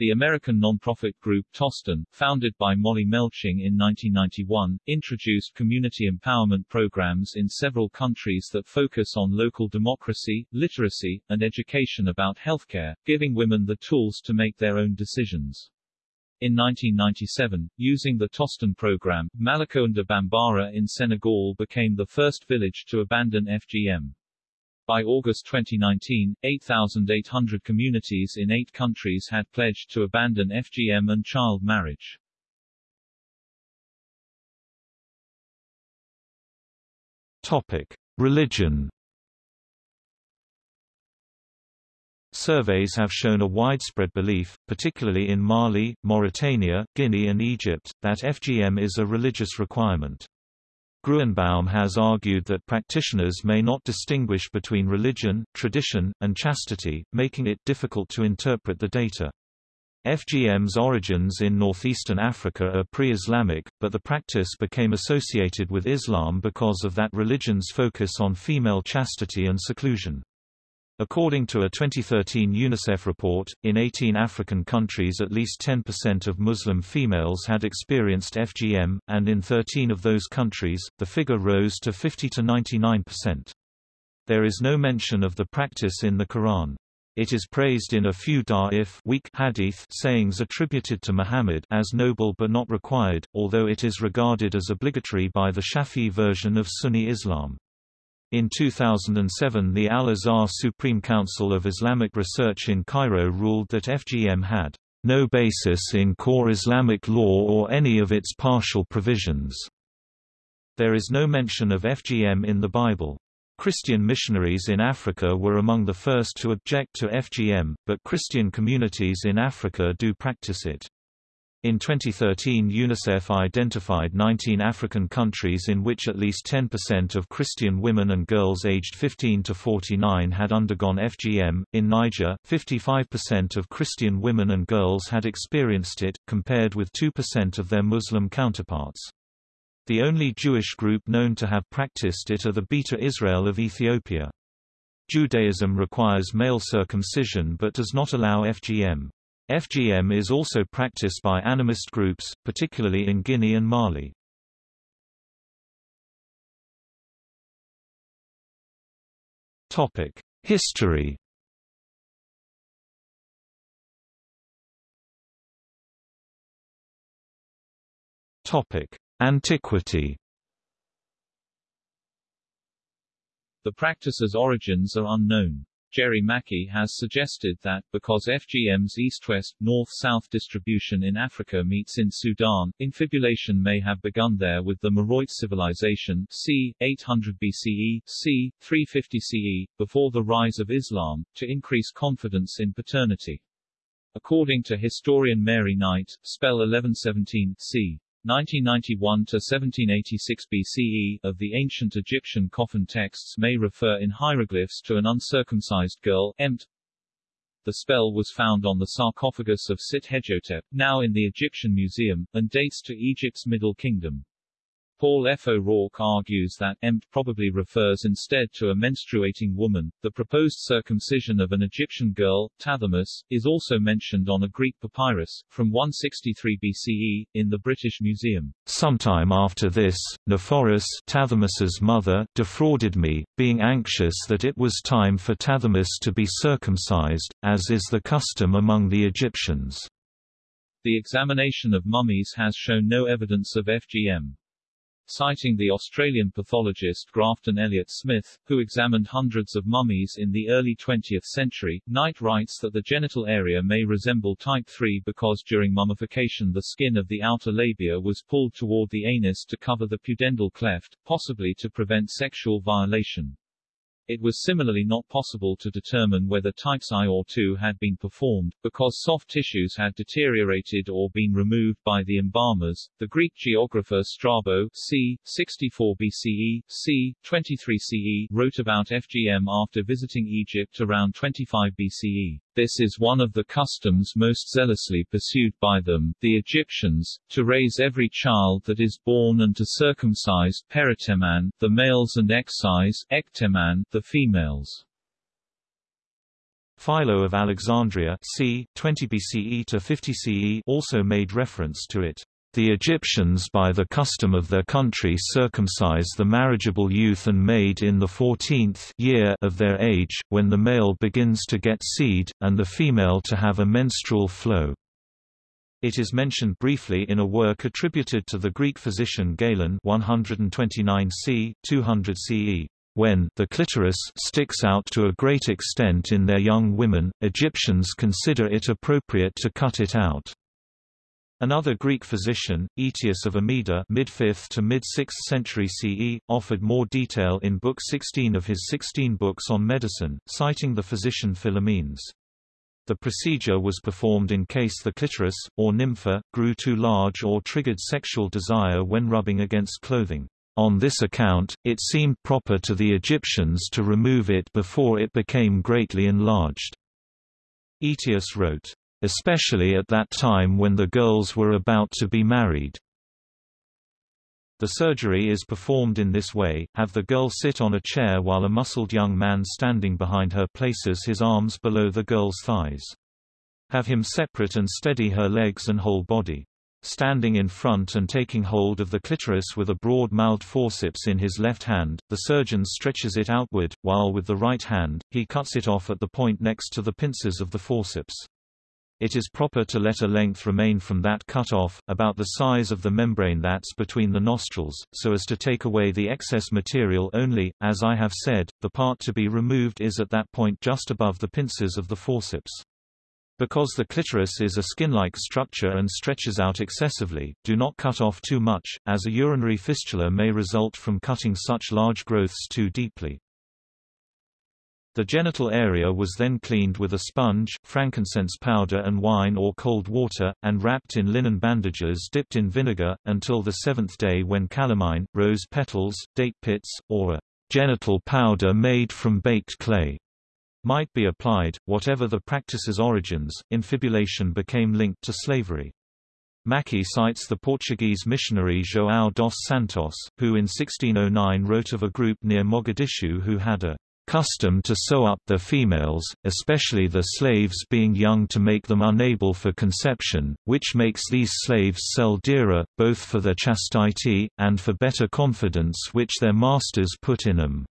The American nonprofit group Tostan, founded by Molly Melching in 1991, introduced community empowerment programs in several countries that focus on local democracy, literacy, and education about healthcare, giving women the tools to make their own decisions. In 1997, using the Tostan program, Malicounda Bambara in Senegal became the first village to abandon FGM. By August 2019, 8,800 communities in eight countries had pledged to abandon FGM and child marriage. Topic: Religion. Surveys have shown a widespread belief, particularly in Mali, Mauritania, Guinea and Egypt, that FGM is a religious requirement. Gruenbaum has argued that practitioners may not distinguish between religion, tradition, and chastity, making it difficult to interpret the data. FGM's origins in northeastern Africa are pre-Islamic, but the practice became associated with Islam because of that religion's focus on female chastity and seclusion. According to a 2013 UNICEF report, in 18 African countries at least 10% of Muslim females had experienced FGM, and in 13 of those countries, the figure rose to 50 to 99%. There is no mention of the practice in the Quran. It is praised in a few da'if weak hadith sayings attributed to Muhammad as noble but not required, although it is regarded as obligatory by the Shafi'i version of Sunni Islam. In 2007 the Al-Azhar Supreme Council of Islamic Research in Cairo ruled that FGM had no basis in core Islamic law or any of its partial provisions. There is no mention of FGM in the Bible. Christian missionaries in Africa were among the first to object to FGM, but Christian communities in Africa do practice it. In 2013 UNICEF identified 19 African countries in which at least 10% of Christian women and girls aged 15 to 49 had undergone FGM. In Niger, 55% of Christian women and girls had experienced it, compared with 2% of their Muslim counterparts. The only Jewish group known to have practiced it are the Beta Israel of Ethiopia. Judaism requires male circumcision but does not allow FGM. FGM is also practiced by animist groups, particularly in Guinea and Mali. Topic: History. Topic: Antiquity. The practice's origins are unknown. Gerry Mackie has suggested that, because FGM's east-west, north-south distribution in Africa meets in Sudan, infibulation may have begun there with the Meroite civilization c. 800 BCE, c. 350 CE, before the rise of Islam, to increase confidence in paternity. According to historian Mary Knight, spell 1117 c. 1991 to 1786 BCE of the ancient Egyptian coffin texts may refer in hieroglyphs to an uncircumcised girl, Emt. The spell was found on the sarcophagus of Sit-Hejotep, now in the Egyptian Museum, and dates to Egypt's Middle Kingdom. Paul F. O'Rourke argues that Emt probably refers instead to a menstruating woman. The proposed circumcision of an Egyptian girl, Tathemis, is also mentioned on a Greek papyrus, from 163 BCE, in the British Museum. Sometime after this, Nephoris Tathemis's mother defrauded me, being anxious that it was time for Tathemis to be circumcised, as is the custom among the Egyptians. The examination of mummies has shown no evidence of FGM. Citing the Australian pathologist Grafton Elliot Smith, who examined hundreds of mummies in the early 20th century, Knight writes that the genital area may resemble type 3 because during mummification the skin of the outer labia was pulled toward the anus to cover the pudendal cleft, possibly to prevent sexual violation. It was similarly not possible to determine whether types I or II had been performed, because soft tissues had deteriorated or been removed by the embalmers. The Greek geographer Strabo c. 64 BCE, c. 23 CE wrote about FGM after visiting Egypt around 25 BCE. This is one of the customs most zealously pursued by them, the Egyptians, to raise every child that is born and to circumcise peritemnein, the males and excise ektemnein, the females. Philo of Alexandria c. 20 BCE to 50 CE also made reference to it. The Egyptians by the custom of their country circumcise the marriageable youth and maid in the fourteenth year of their age, when the male begins to get seed, and the female to have a menstrual flow. It is mentioned briefly in a work attributed to the Greek physician Galen 129 c. 200 CE. When the clitoris sticks out to a great extent in their young women, Egyptians consider it appropriate to cut it out. Another Greek physician, Aetius of Amida mid-5th to mid-6th century CE, offered more detail in Book 16 of his 16 books on medicine, citing the physician Philumenus. The procedure was performed in case the clitoris, or nympha, grew too large or triggered sexual desire when rubbing against clothing. On this account, it seemed proper to the Egyptians to remove it before it became greatly enlarged. Aetius wrote, especially at that time when the girls were about to be married. The surgery is performed in this way, have the girl sit on a chair while a muscled young man standing behind her places his arms below the girl's thighs. Have him separate and steady her legs and whole body. Standing in front and taking hold of the clitoris with a broad-mouthed forceps in his left hand, the surgeon stretches it outward, while with the right hand, he cuts it off at the point next to the pincers of the forceps. It is proper to let a length remain from that cut off, about the size of the membrane that's between the nostrils, so as to take away the excess material only. As I have said, the part to be removed is at that point just above the pincers of the forceps. Because the clitoris is a skin-like structure and stretches out excessively, do not cut off too much, as a urinary fistula may result from cutting such large growths too deeply. The genital area was then cleaned with a sponge, frankincense powder and wine or cold water, and wrapped in linen bandages dipped in vinegar, until the seventh day when calamine, rose petals, date pits, or a genital powder made from baked clay might be applied. Whatever the practice's origins, infibulation became linked to slavery. Mackie cites the Portuguese missionary João dos Santos, who in 1609 wrote of a group near Mogadishu who had a custom to sew up their females, especially the slaves being young to make them unable for conception, which makes these slaves sell dearer, both for their chastity, and for better confidence which their masters put in them.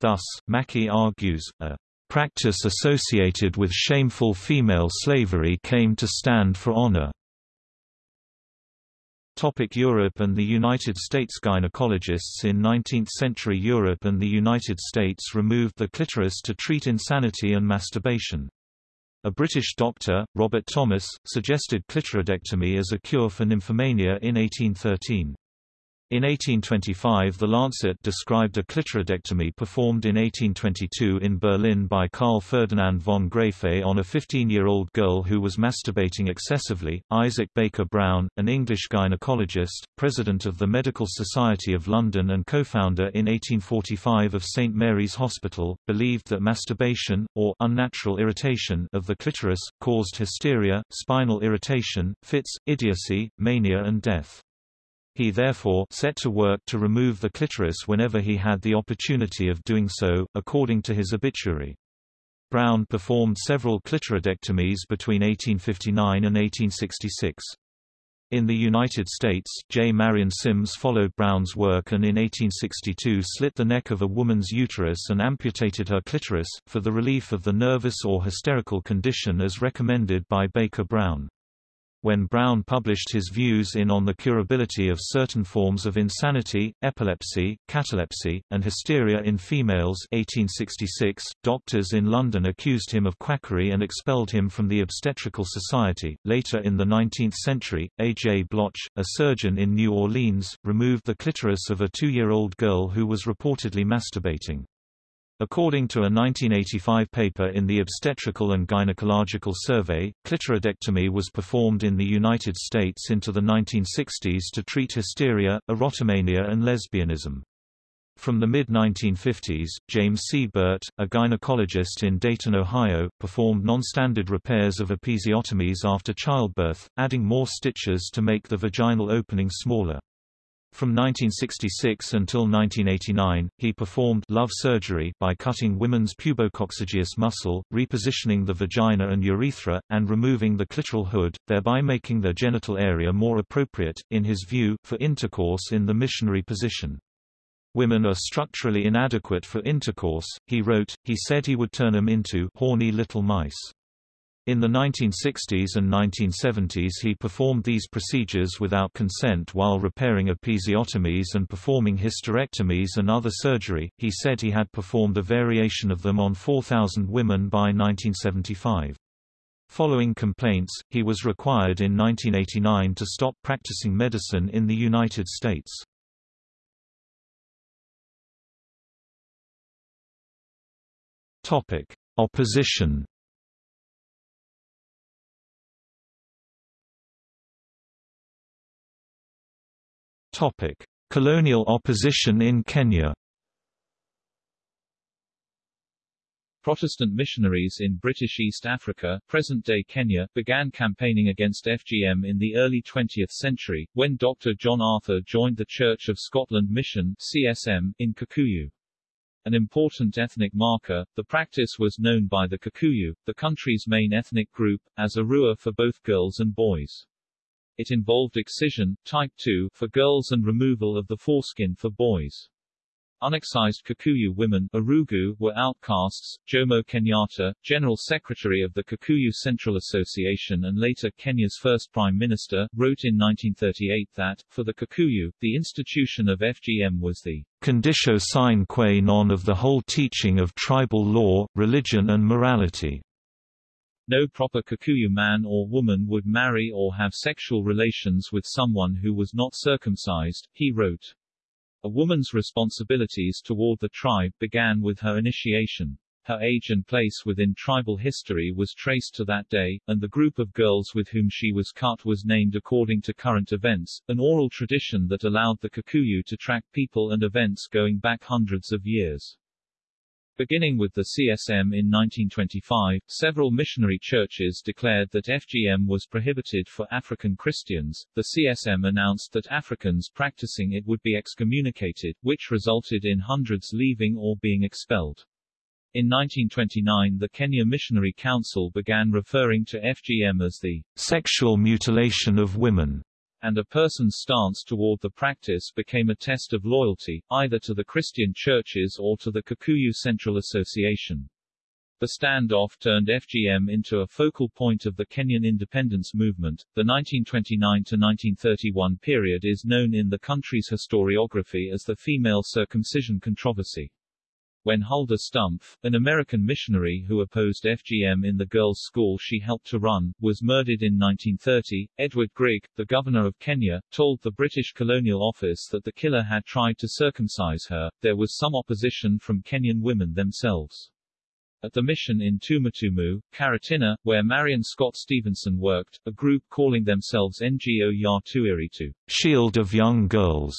Thus, Mackie argues, a practice associated with shameful female slavery came to stand for honor. Topic Europe and the United States Gynecologists in 19th-century Europe and the United States removed the clitoris to treat insanity and masturbation. A British doctor, Robert Thomas, suggested clitoridectomy as a cure for nymphomania in 1813. In 1825 The Lancet described a clitoridectomy performed in 1822 in Berlin by Karl Ferdinand von Graefe on a 15-year-old girl who was masturbating excessively. Isaac Baker Brown, an English gynecologist, president of the Medical Society of London and co-founder in 1845 of St Mary's Hospital, believed that masturbation, or unnatural irritation of the clitoris, caused hysteria, spinal irritation, fits, idiocy, mania and death. He therefore set to work to remove the clitoris whenever he had the opportunity of doing so, according to his obituary. Brown performed several clitoridectomies between 1859 and 1866. In the United States, J. Marion Sims followed Brown's work and in 1862 slit the neck of a woman's uterus and amputated her clitoris, for the relief of the nervous or hysterical condition as recommended by Baker Brown when Brown published his views in On the Curability of Certain Forms of Insanity, Epilepsy, Catalepsy, and Hysteria in Females 1866, doctors in London accused him of quackery and expelled him from the Obstetrical Society. Later in the 19th century, A. J. Bloch, a surgeon in New Orleans, removed the clitoris of a two-year-old girl who was reportedly masturbating. According to a 1985 paper in the Obstetrical and Gynecological Survey, clitoridectomy was performed in the United States into the 1960s to treat hysteria, erotomania and lesbianism. From the mid-1950s, James C. Burt, a gynecologist in Dayton, Ohio, performed non-standard repairs of episiotomies after childbirth, adding more stitches to make the vaginal opening smaller. From 1966 until 1989, he performed love surgery by cutting women's pubococcygeus muscle, repositioning the vagina and urethra, and removing the clitoral hood, thereby making their genital area more appropriate, in his view, for intercourse in the missionary position. Women are structurally inadequate for intercourse, he wrote, he said he would turn them into horny little mice. In the 1960s and 1970s he performed these procedures without consent while repairing episiotomies and performing hysterectomies and other surgery. He said he had performed a variation of them on 4,000 women by 1975. Following complaints, he was required in 1989 to stop practicing medicine in the United States. Opposition Topic: Colonial opposition in Kenya. Protestant missionaries in British East Africa, present-day Kenya, began campaigning against FGM in the early 20th century, when Dr. John Arthur joined the Church of Scotland Mission CSM, in Kikuyu. An important ethnic marker, the practice was known by the Kikuyu, the country's main ethnic group, as irua for both girls and boys. It involved excision, type 2, for girls and removal of the foreskin for boys. Unexcised Kikuyu women irugu, were outcasts. Jomo Kenyatta, General Secretary of the Kikuyu Central Association and later Kenya's first Prime Minister, wrote in 1938 that, for the Kikuyu, the institution of FGM was the conditio sine qua non of the whole teaching of tribal law, religion and morality. No proper Kikuyu man or woman would marry or have sexual relations with someone who was not circumcised, he wrote. A woman's responsibilities toward the tribe began with her initiation. Her age and place within tribal history was traced to that day, and the group of girls with whom she was cut was named according to current events, an oral tradition that allowed the Kikuyu to track people and events going back hundreds of years. Beginning with the CSM in 1925, several missionary churches declared that FGM was prohibited for African Christians. The CSM announced that Africans practicing it would be excommunicated, which resulted in hundreds leaving or being expelled. In 1929 the Kenya Missionary Council began referring to FGM as the sexual mutilation of women and a person's stance toward the practice became a test of loyalty, either to the Christian churches or to the Kikuyu Central Association. The standoff turned FGM into a focal point of the Kenyan independence movement. The 1929 to 1931 period is known in the country's historiography as the female circumcision controversy. When Huldah Stumpf, an American missionary who opposed FGM in the girls' school she helped to run, was murdered in 1930, Edward Grigg, the governor of Kenya, told the British Colonial Office that the killer had tried to circumcise her. There was some opposition from Kenyan women themselves. At the mission in Tumatumu, Karatina, where Marion Scott Stevenson worked, a group calling themselves NGO Ya Tuiritu, Shield of Young Girls,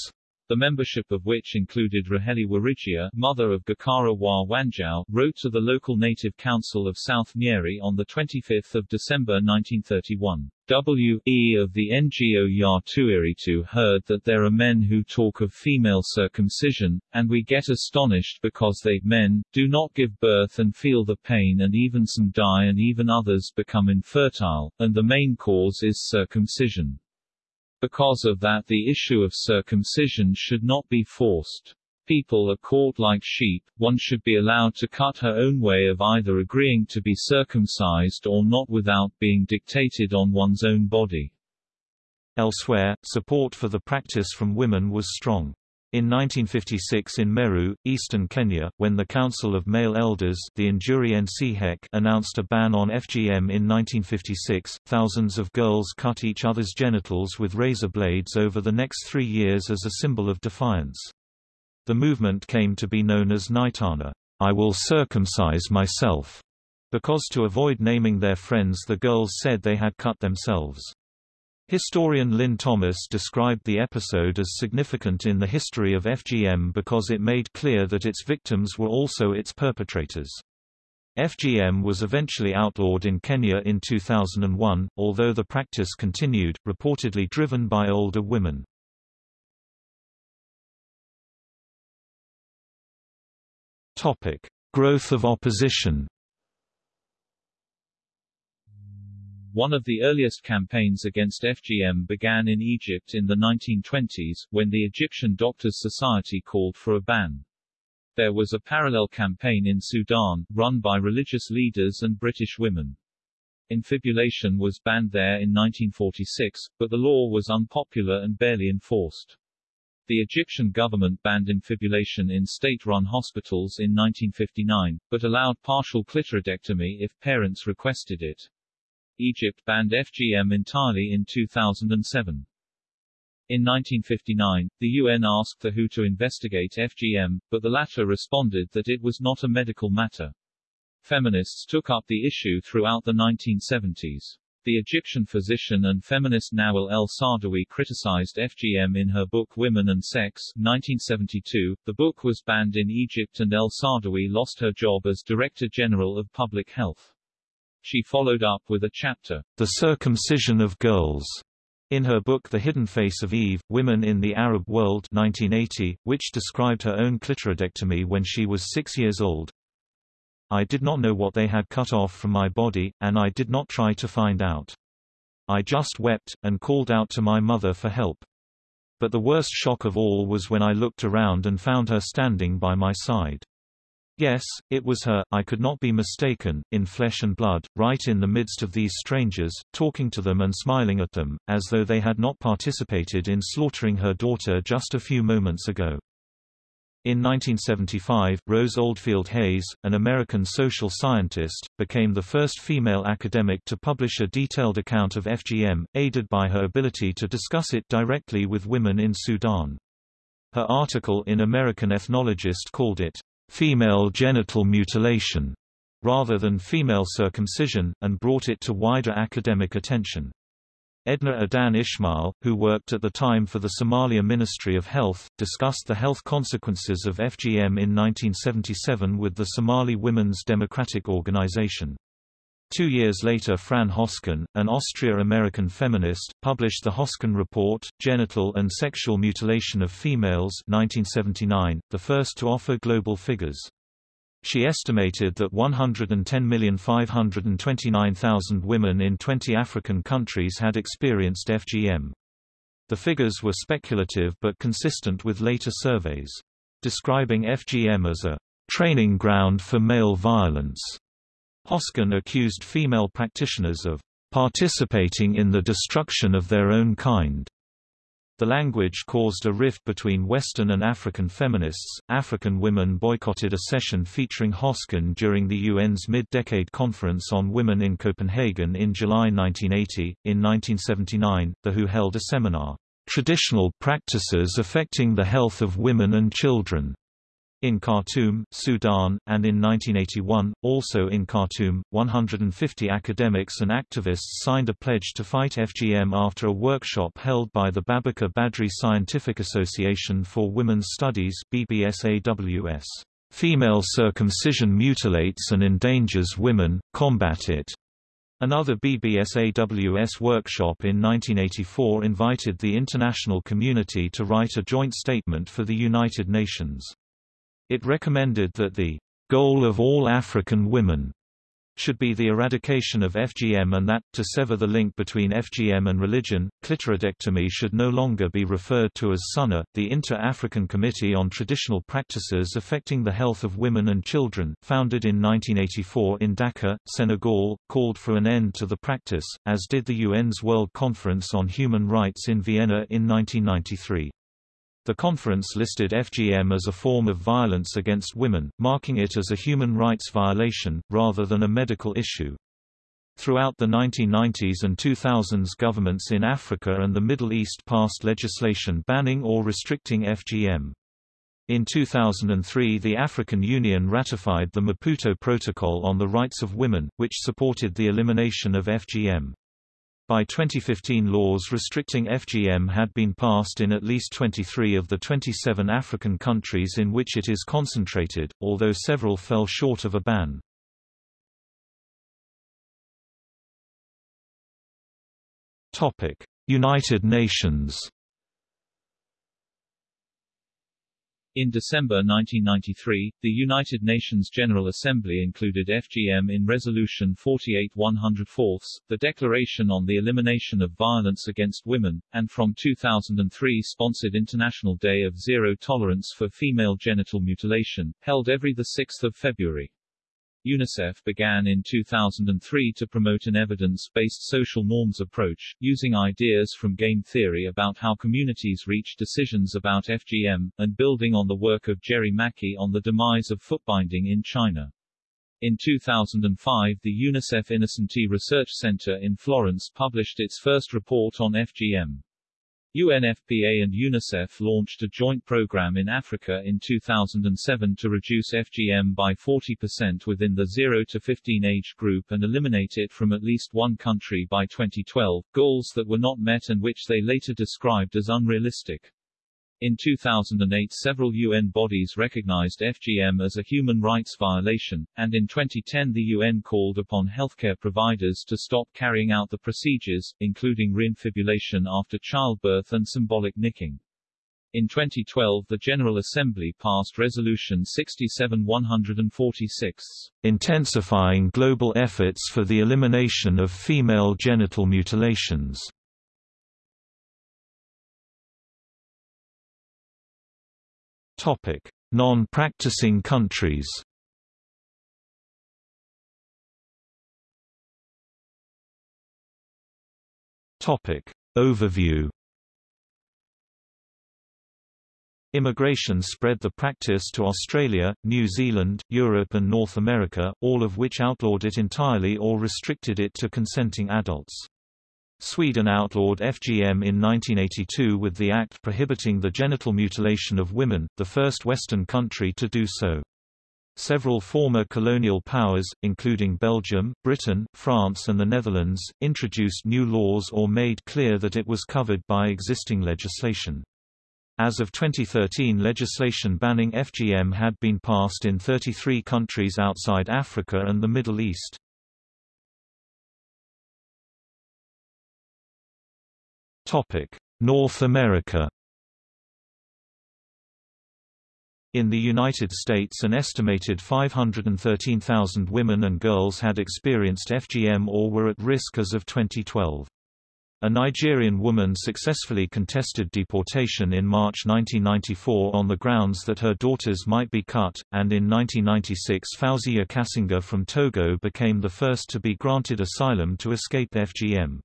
the membership of which included Raheli Warigia, mother of Gakaara wa Wanjau, wrote to the local native council of South Nyeri on 25 December 1931. W.E. of the NGO Ya Tuiritu heard that there are men who talk of female circumcision, and we get astonished because they men, do not give birth and feel the pain and even some die and even others become infertile, and the main cause is circumcision. Because of that the issue of circumcision should not be forced. People are caught like sheep, one should be allowed to cut her own way of either agreeing to be circumcised or not without being dictated on one's own body. Elsewhere, support for the practice from women was strong. In 1956 in Meru, eastern Kenya, when the Council of Male Elders the announced a ban on FGM in 1956, thousands of girls cut each other's genitals with razor blades over the next three years as a symbol of defiance. The movement came to be known as Ngaitana, I will circumcise myself, because to avoid naming their friends the girls said they had cut themselves. Historian Lynn Thomas described the episode as significant in the history of FGM because it made clear that its victims were also its perpetrators. FGM was eventually outlawed in Kenya in 2001, although the practice continued, reportedly driven by older women. Topic. Growth of opposition One of the earliest campaigns against FGM began in Egypt in the 1920s, when the Egyptian Doctors Society called for a ban. There was a parallel campaign in Sudan, run by religious leaders and British women. Infibulation was banned there in 1946, but the law was unpopular and barely enforced. The Egyptian government banned infibulation in state-run hospitals in 1959, but allowed partial clitoridectomy if parents requested it. Egypt banned FGM entirely in 2007. In 1959, the UN asked the WHO to investigate FGM, but the latter responded that it was not a medical matter. Feminists took up the issue throughout the 1970s. The Egyptian physician and feminist Nawal El Saadawi criticized FGM in her book Women and Sex 1972. The book was banned in Egypt and El Saadawi lost her job as Director General of Public Health. She followed up with a chapter, The Circumcision of Girls, in her book The Hidden Face of Eve, Women in the Arab World 1980, which described her own clitoridectomy when she was six years old. I did not know what they had cut off from my body, and I did not try to find out. I just wept, and called out to my mother for help. But the worst shock of all was when I looked around and found her standing by my side. Yes, it was her, I could not be mistaken, in flesh and blood, right in the midst of these strangers, talking to them and smiling at them, as though they had not participated in slaughtering her daughter just a few moments ago. In 1975, Rose Oldfield Hayes, an American social scientist, became the first female academic to publish a detailed account of FGM, aided by her ability to discuss it directly with women in Sudan. Her article in American Ethnologist called it, female genital mutilation rather than female circumcision, and brought it to wider academic attention. Edna Adan Ismail, who worked at the time for the Somalia Ministry of Health, discussed the health consequences of FGM in 1977 with the Somali Women's Democratic Organization. Two years later Fran Hosken, an Austria-American feminist, published the Hosken Report, Genital and Sexual Mutilation of Females 1979, the first to offer global figures. She estimated that 110,529,000 women in 20 African countries had experienced FGM. The figures were speculative but consistent with later surveys. Describing FGM as a training ground for male violence Hosken accused female practitioners of participating in the destruction of their own kind. The language caused a rift between Western and African feminists. African women boycotted a session featuring Hosken during the UN's mid-decade conference on women in Copenhagen in July 1980. In 1979, The WHO held a seminar, Traditional Practices Affecting the Health of Women and Children, in Khartoum, Sudan, and in 1981, also in Khartoum, 150 academics and activists signed a pledge to fight FGM after a workshop held by the Babiker Badri Scientific Association for Women's Studies BBSAWS. Female circumcision mutilates and endangers women, combat it. Another BBSAWS workshop in 1984 invited the international community to write a joint statement for the United Nations. It recommended that the goal of all African women should be the eradication of FGM and that, to sever the link between FGM and religion, clitoridectomy should no longer be referred to as SUNA. The Inter-African Committee on Traditional Practices Affecting the Health of Women and Children, founded in 1984 in Dakar, Senegal, called for an end to the practice, as did the UN's World Conference on Human Rights in Vienna in 1993. The conference listed FGM as a form of violence against women, marking it as a human rights violation, rather than a medical issue. Throughout the 1990s and 2000s governments in Africa and the Middle East passed legislation banning or restricting FGM. In 2003 the African Union ratified the Maputo Protocol on the Rights of Women, which supported the elimination of FGM. By 2015 laws restricting FGM had been passed in at least 23 of the 27 African countries in which it is concentrated, although several fell short of a ban. United Nations In December 1993, the United Nations General Assembly included FGM in Resolution 48 104, the Declaration on the Elimination of Violence Against Women, and from 2003 sponsored International Day of Zero Tolerance for Female Genital Mutilation, held every 6 February. UNICEF began in 2003 to promote an evidence-based social norms approach, using ideas from game theory about how communities reach decisions about FGM, and building on the work of Gerry Mackie on the demise of footbinding in China. In 2005 the UNICEF Innocenti Research Center in Florence published its first report on FGM. UNFPA and UNICEF launched a joint program in Africa in 2007 to reduce FGM by 40% within the 0 to 15 age group and eliminate it from at least one country by 2012, goals that were not met and which they later described as unrealistic. In 2008 several UN bodies recognized FGM as a human rights violation, and in 2010 the UN called upon healthcare providers to stop carrying out the procedures, including reinfibulation after childbirth and symbolic nicking. In 2012 the General Assembly passed Resolution 67-146, intensifying global efforts for the elimination of female genital mutilations. Non-practicing countries. Topic: Overview. Immigration spread the practice to Australia, New Zealand, Europe and North America, all of which outlawed it entirely or restricted it to consenting adults. Sweden outlawed FGM in 1982 with the act prohibiting the genital mutilation of women, the first Western country to do so. Several former colonial powers, including Belgium, Britain, France and the Netherlands, introduced new laws or made clear that it was covered by existing legislation. As of 2013 legislation banning FGM had been passed in 33 countries outside Africa and the Middle East. Topic: North America. In the United States an estimated 513,000 women and girls had experienced FGM or were at risk as of 2012. A Nigerian woman successfully contested deportation in March 1994 on the grounds that her daughters might be cut, and in 1996 Fauziya Kasinga from Togo became the first to be granted asylum to escape FGM.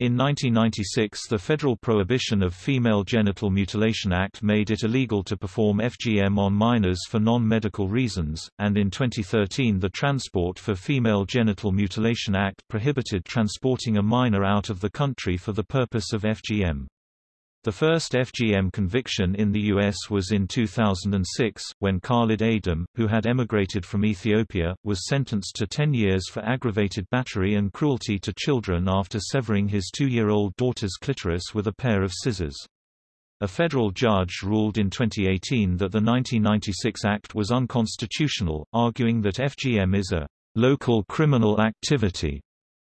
In 1996 the Federal Prohibition of Female Genital Mutilation Act made it illegal to perform FGM on minors for non-medical reasons, and in 2013 the Transport for Female Genital Mutilation Act prohibited transporting a minor out of the country for the purpose of FGM. The first FGM conviction in the U.S. was in 2006, when Khalid Adem, who had emigrated from Ethiopia, was sentenced to 10 years for aggravated battery and cruelty to children after severing his two-year-old daughter's clitoris with a pair of scissors. A federal judge ruled in 2018 that the 1996 Act was unconstitutional, arguing that FGM is a local criminal activity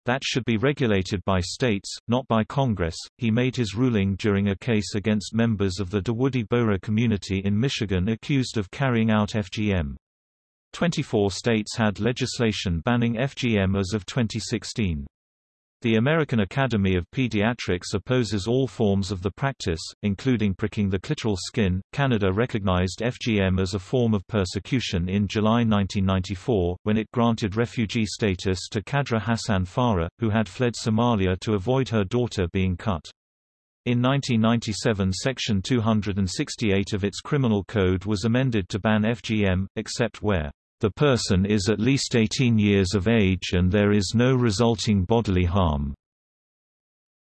that should be regulated by states, not by Congress. He made his ruling during a case against members of the Dawoodi Bohra community in Michigan accused of carrying out FGM. 24 states had legislation banning FGM as of 2016. The American Academy of Pediatrics opposes all forms of the practice, including pricking the clitoral skin. Canada recognized FGM as a form of persecution in July 1994, when it granted refugee status to Kadra Hassan Farah, who had fled Somalia to avoid her daughter being cut. In 1997 Section 268 of its criminal code was amended to ban FGM, except where the person is at least 18 years of age and there is no resulting bodily harm.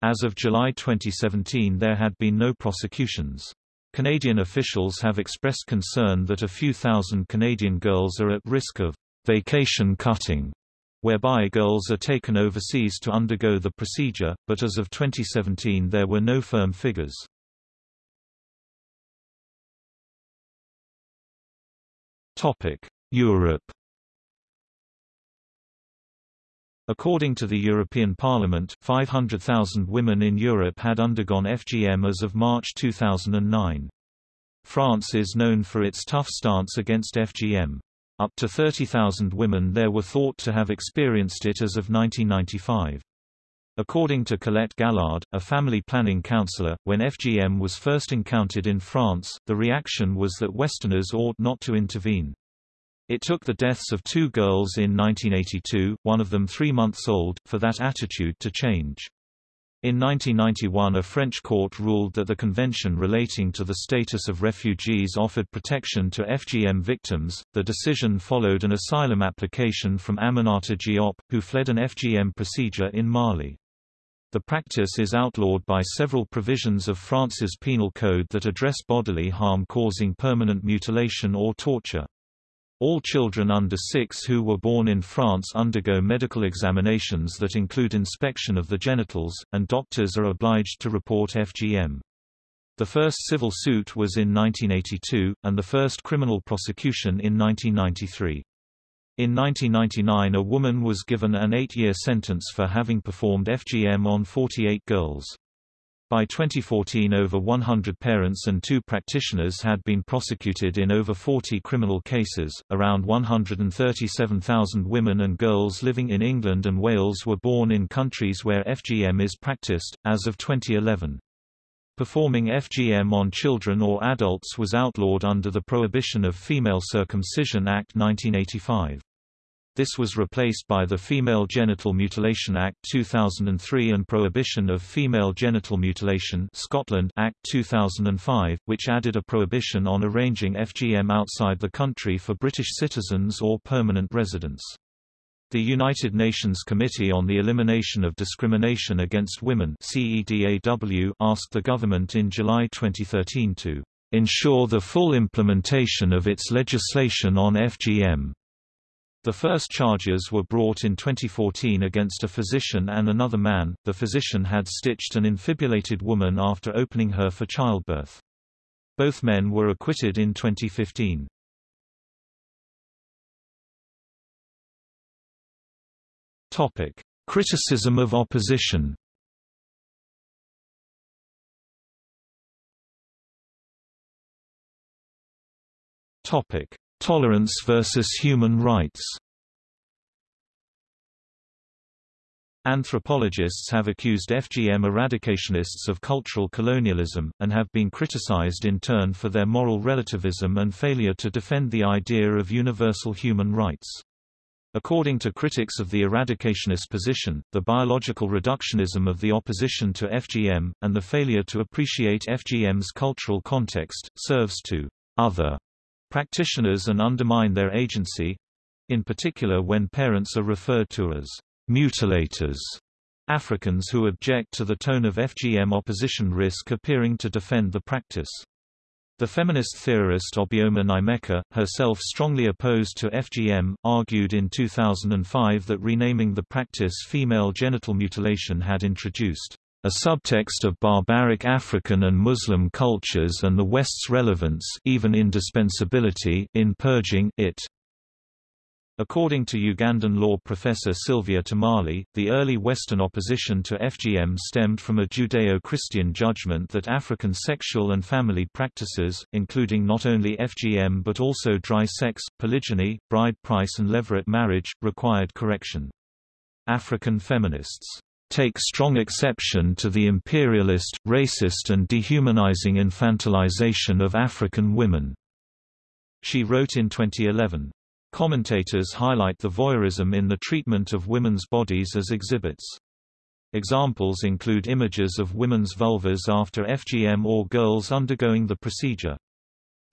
As of July 2017 there had been no prosecutions. Canadian officials have expressed concern that a few thousand Canadian girls are at risk of vacation cutting, whereby girls are taken overseas to undergo the procedure, but as of 2017 there were no firm figures. Topic: Europe According to the European Parliament, 500,000 women in Europe had undergone FGM as of March 2009. France is known for its tough stance against FGM. Up to 30,000 women there were thought to have experienced it as of 1995. According to Colette Gallard, a family planning counselor, when FGM was first encountered in France, the reaction was that Westerners ought not to intervene. It took the deaths of two girls in 1982, one of them three months old, for that attitude to change. In 1991 a French court ruled that the convention relating to the status of refugees offered protection to FGM victims. The decision followed an asylum application from Aminata Diop, who fled an FGM procedure in Mali. The practice is outlawed by several provisions of France's penal code that address bodily harm causing permanent mutilation or torture. All children under 6 who were born in France undergo medical examinations that include inspection of the genitals, and doctors are obliged to report FGM. The first civil suit was in 1982, and the first criminal prosecution in 1993. In 1999 a woman was given an eight-year sentence for having performed FGM on 48 girls. By 2014 over 100 parents and two practitioners had been prosecuted in over 40 criminal cases. Around 137,000 women and girls living in England and Wales were born in countries where FGM is practiced, as of 2011. Performing FGM on children or adults was outlawed under the Prohibition of Female Circumcision Act 1985. This was replaced by the Female Genital Mutilation Act 2003 and Prohibition of Female Genital Mutilation Scotland Act 2005, which added a prohibition on arranging FGM outside the country for British citizens or permanent residents. The United Nations Committee on the Elimination of Discrimination Against Women CEDAW asked the government in July 2013 to ensure the full implementation of its legislation on FGM. The first charges were brought in 2014 against a physician and another man. The physician had stitched an infibulated woman after opening her for childbirth. Both men were acquitted in 2015. Topic: Criticism of opposition. Topic: Tolerance versus human rights Anthropologists have accused FGM eradicationists of cultural colonialism, and have been criticized in turn for their moral relativism and failure to defend the idea of universal human rights. According to critics of the eradicationist position, the biological reductionism of the opposition to FGM, and the failure to appreciate FGM's cultural context, serves to other practitioners and undermine their agency—in particular when parents are referred to as mutilators, Africans who object to the tone of FGM opposition risk appearing to defend the practice. The feminist theorist Obioma Nnaemeka, herself strongly opposed to FGM, argued in 2005 that renaming the practice female genital mutilation had introduced a subtext of barbaric African and Muslim cultures and the West's relevance even indispensability in purging it. According to Ugandan law professor Sylvia Tamale, the early Western opposition to FGM stemmed from a Judeo-Christian judgment that African sexual and family practices, including not only FGM but also dry sex, polygyny, bride price and levirate marriage, required correction. African feminists take strong exception to the imperialist, racist and dehumanizing infantilization of African women." She wrote in 2011. Commentators highlight the voyeurism in the treatment of women's bodies as exhibits. Examples include images of women's vulvas after FGM or girls undergoing the procedure.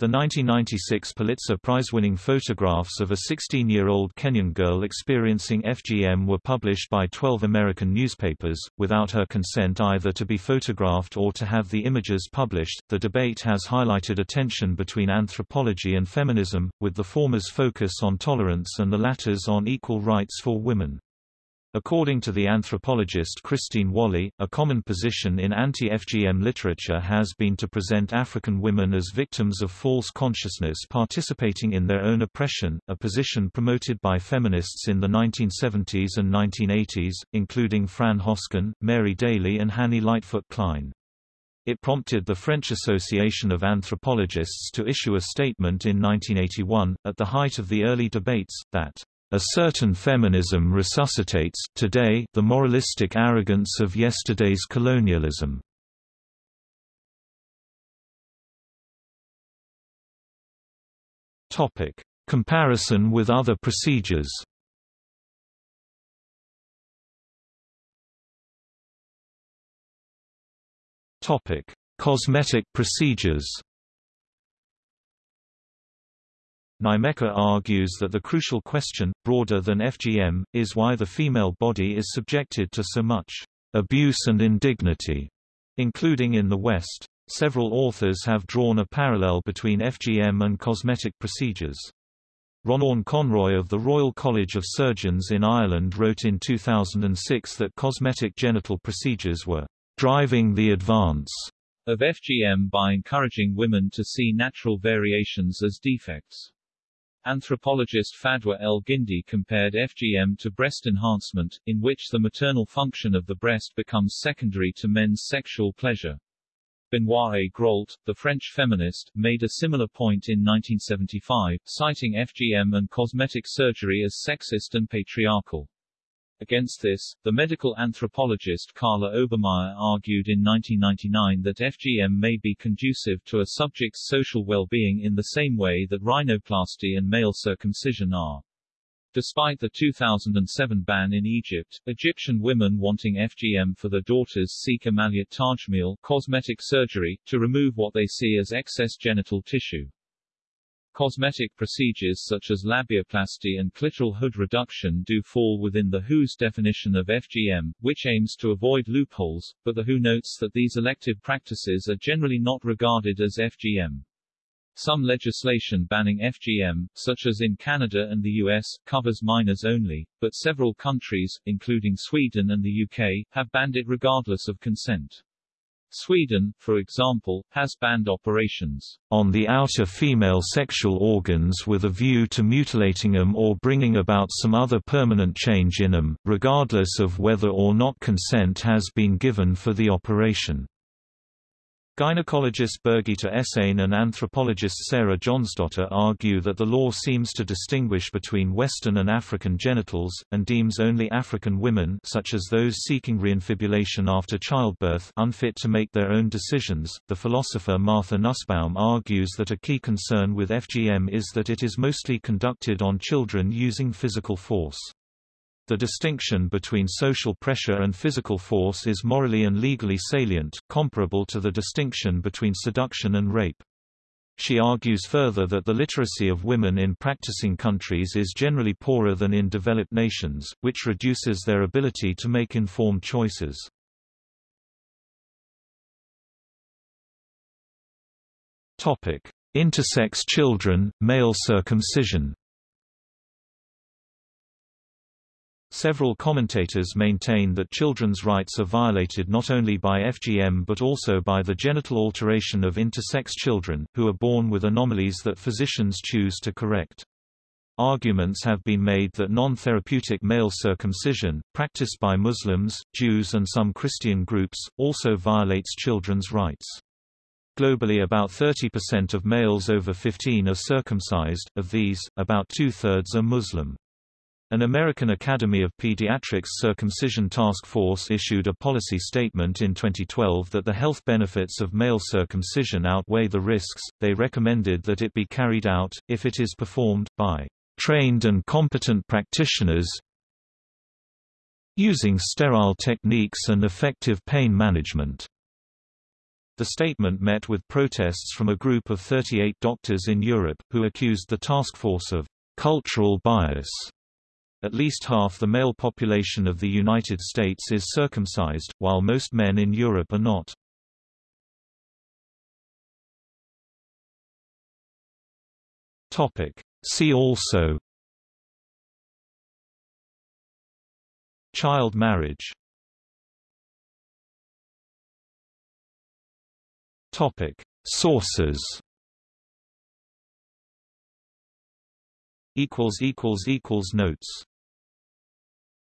The 1996 Pulitzer Prize-winning photographs of a 16-year-old Kenyan girl experiencing FGM were published by 12 American newspapers, without her consent either to be photographed or to have the images published. The debate has highlighted a tension between anthropology and feminism, with the former's focus on tolerance and the latter's on equal rights for women. According to the anthropologist Christine Walley, a common position in anti-FGM literature has been to present African women as victims of false consciousness participating in their own oppression, a position promoted by feminists in the 1970s and 1980s, including Fran Hosken, Mary Daly and Hanny Lightfoot Klein. It prompted the French Association of Anthropologists to issue a statement in 1981, at the height of the early debates, that a certain feminism resuscitates today the moralistic arrogance of yesterday's colonialism. Topic: Comparison with other procedures. Topic: Cosmetic procedures. Nnaemeka argues that the crucial question, broader than FGM, is why the female body is subjected to so much abuse and indignity, including in the West. Several authors have drawn a parallel between FGM and cosmetic procedures. Ronn Conroy of the Royal College of Surgeons in Ireland wrote in 2006 that cosmetic genital procedures were driving the advance of FGM by encouraging women to see natural variations as defects. Anthropologist Fadwa El Guindi compared FGM to breast enhancement, in which the maternal function of the breast becomes secondary to men's sexual pleasure. Benoîte Groult, the French feminist, made a similar point in 1975, citing FGM and cosmetic surgery as sexist and patriarchal. Against this, the medical anthropologist Carla Obermeyer argued in 1999 that FGM may be conducive to a subject's social well-being in the same way that rhinoplasty and male circumcision are. Despite the 2007 ban in Egypt, Egyptian women wanting FGM for their daughters seek amaliyat tajmil cosmetic surgery, to remove what they see as excess genital tissue. Cosmetic procedures such as labiaplasty and clitoral hood reduction do fall within the WHO's definition of FGM, which aims to avoid loopholes, but the WHO notes that these elective practices are generally not regarded as FGM. Some legislation banning FGM, such as in Canada and the US, covers minors only, but several countries, including Sweden and the UK, have banned it regardless of consent. Sweden, for example, has banned operations on the outer female sexual organs with a view to mutilating them or bringing about some other permanent change in them, regardless of whether or not consent has been given for the operation. Gynecologist Birgitta Essén and anthropologist Sarah Johnsdotter argue that the law seems to distinguish between Western and African genitals, and deems only African women such as those seeking reinfibulation after childbirth unfit to make their own decisions. The philosopher Martha Nussbaum argues that a key concern with FGM is that it is mostly conducted on children using physical force. The distinction between social pressure and physical force is morally and legally salient, comparable to the distinction between seduction and rape. She argues further that the literacy of women in practicing countries is generally poorer than in developed nations, which reduces their ability to make informed choices. Intersex children, male circumcision Several commentators maintain that children's rights are violated not only by FGM but also by the genital alteration of intersex children, who are born with anomalies that physicians choose to correct. Arguments have been made that non-therapeutic male circumcision, practiced by Muslims, Jews and some Christian groups, also violates children's rights. Globally about 30% of males over 15 are circumcised, of these, about two-thirds are Muslim. An American Academy of Pediatrics Circumcision Task Force issued a policy statement in 2012 that the health benefits of male circumcision outweigh the risks. They recommended that it be carried out, if it is performed, by trained and competent practitioners using sterile techniques and effective pain management. The statement met with protests from a group of 38 doctors in Europe, who accused the task force of cultural bias at least half the male population of the United States is circumcised, while most men in Europe are not. See also Child marriage Topic. Sources Notes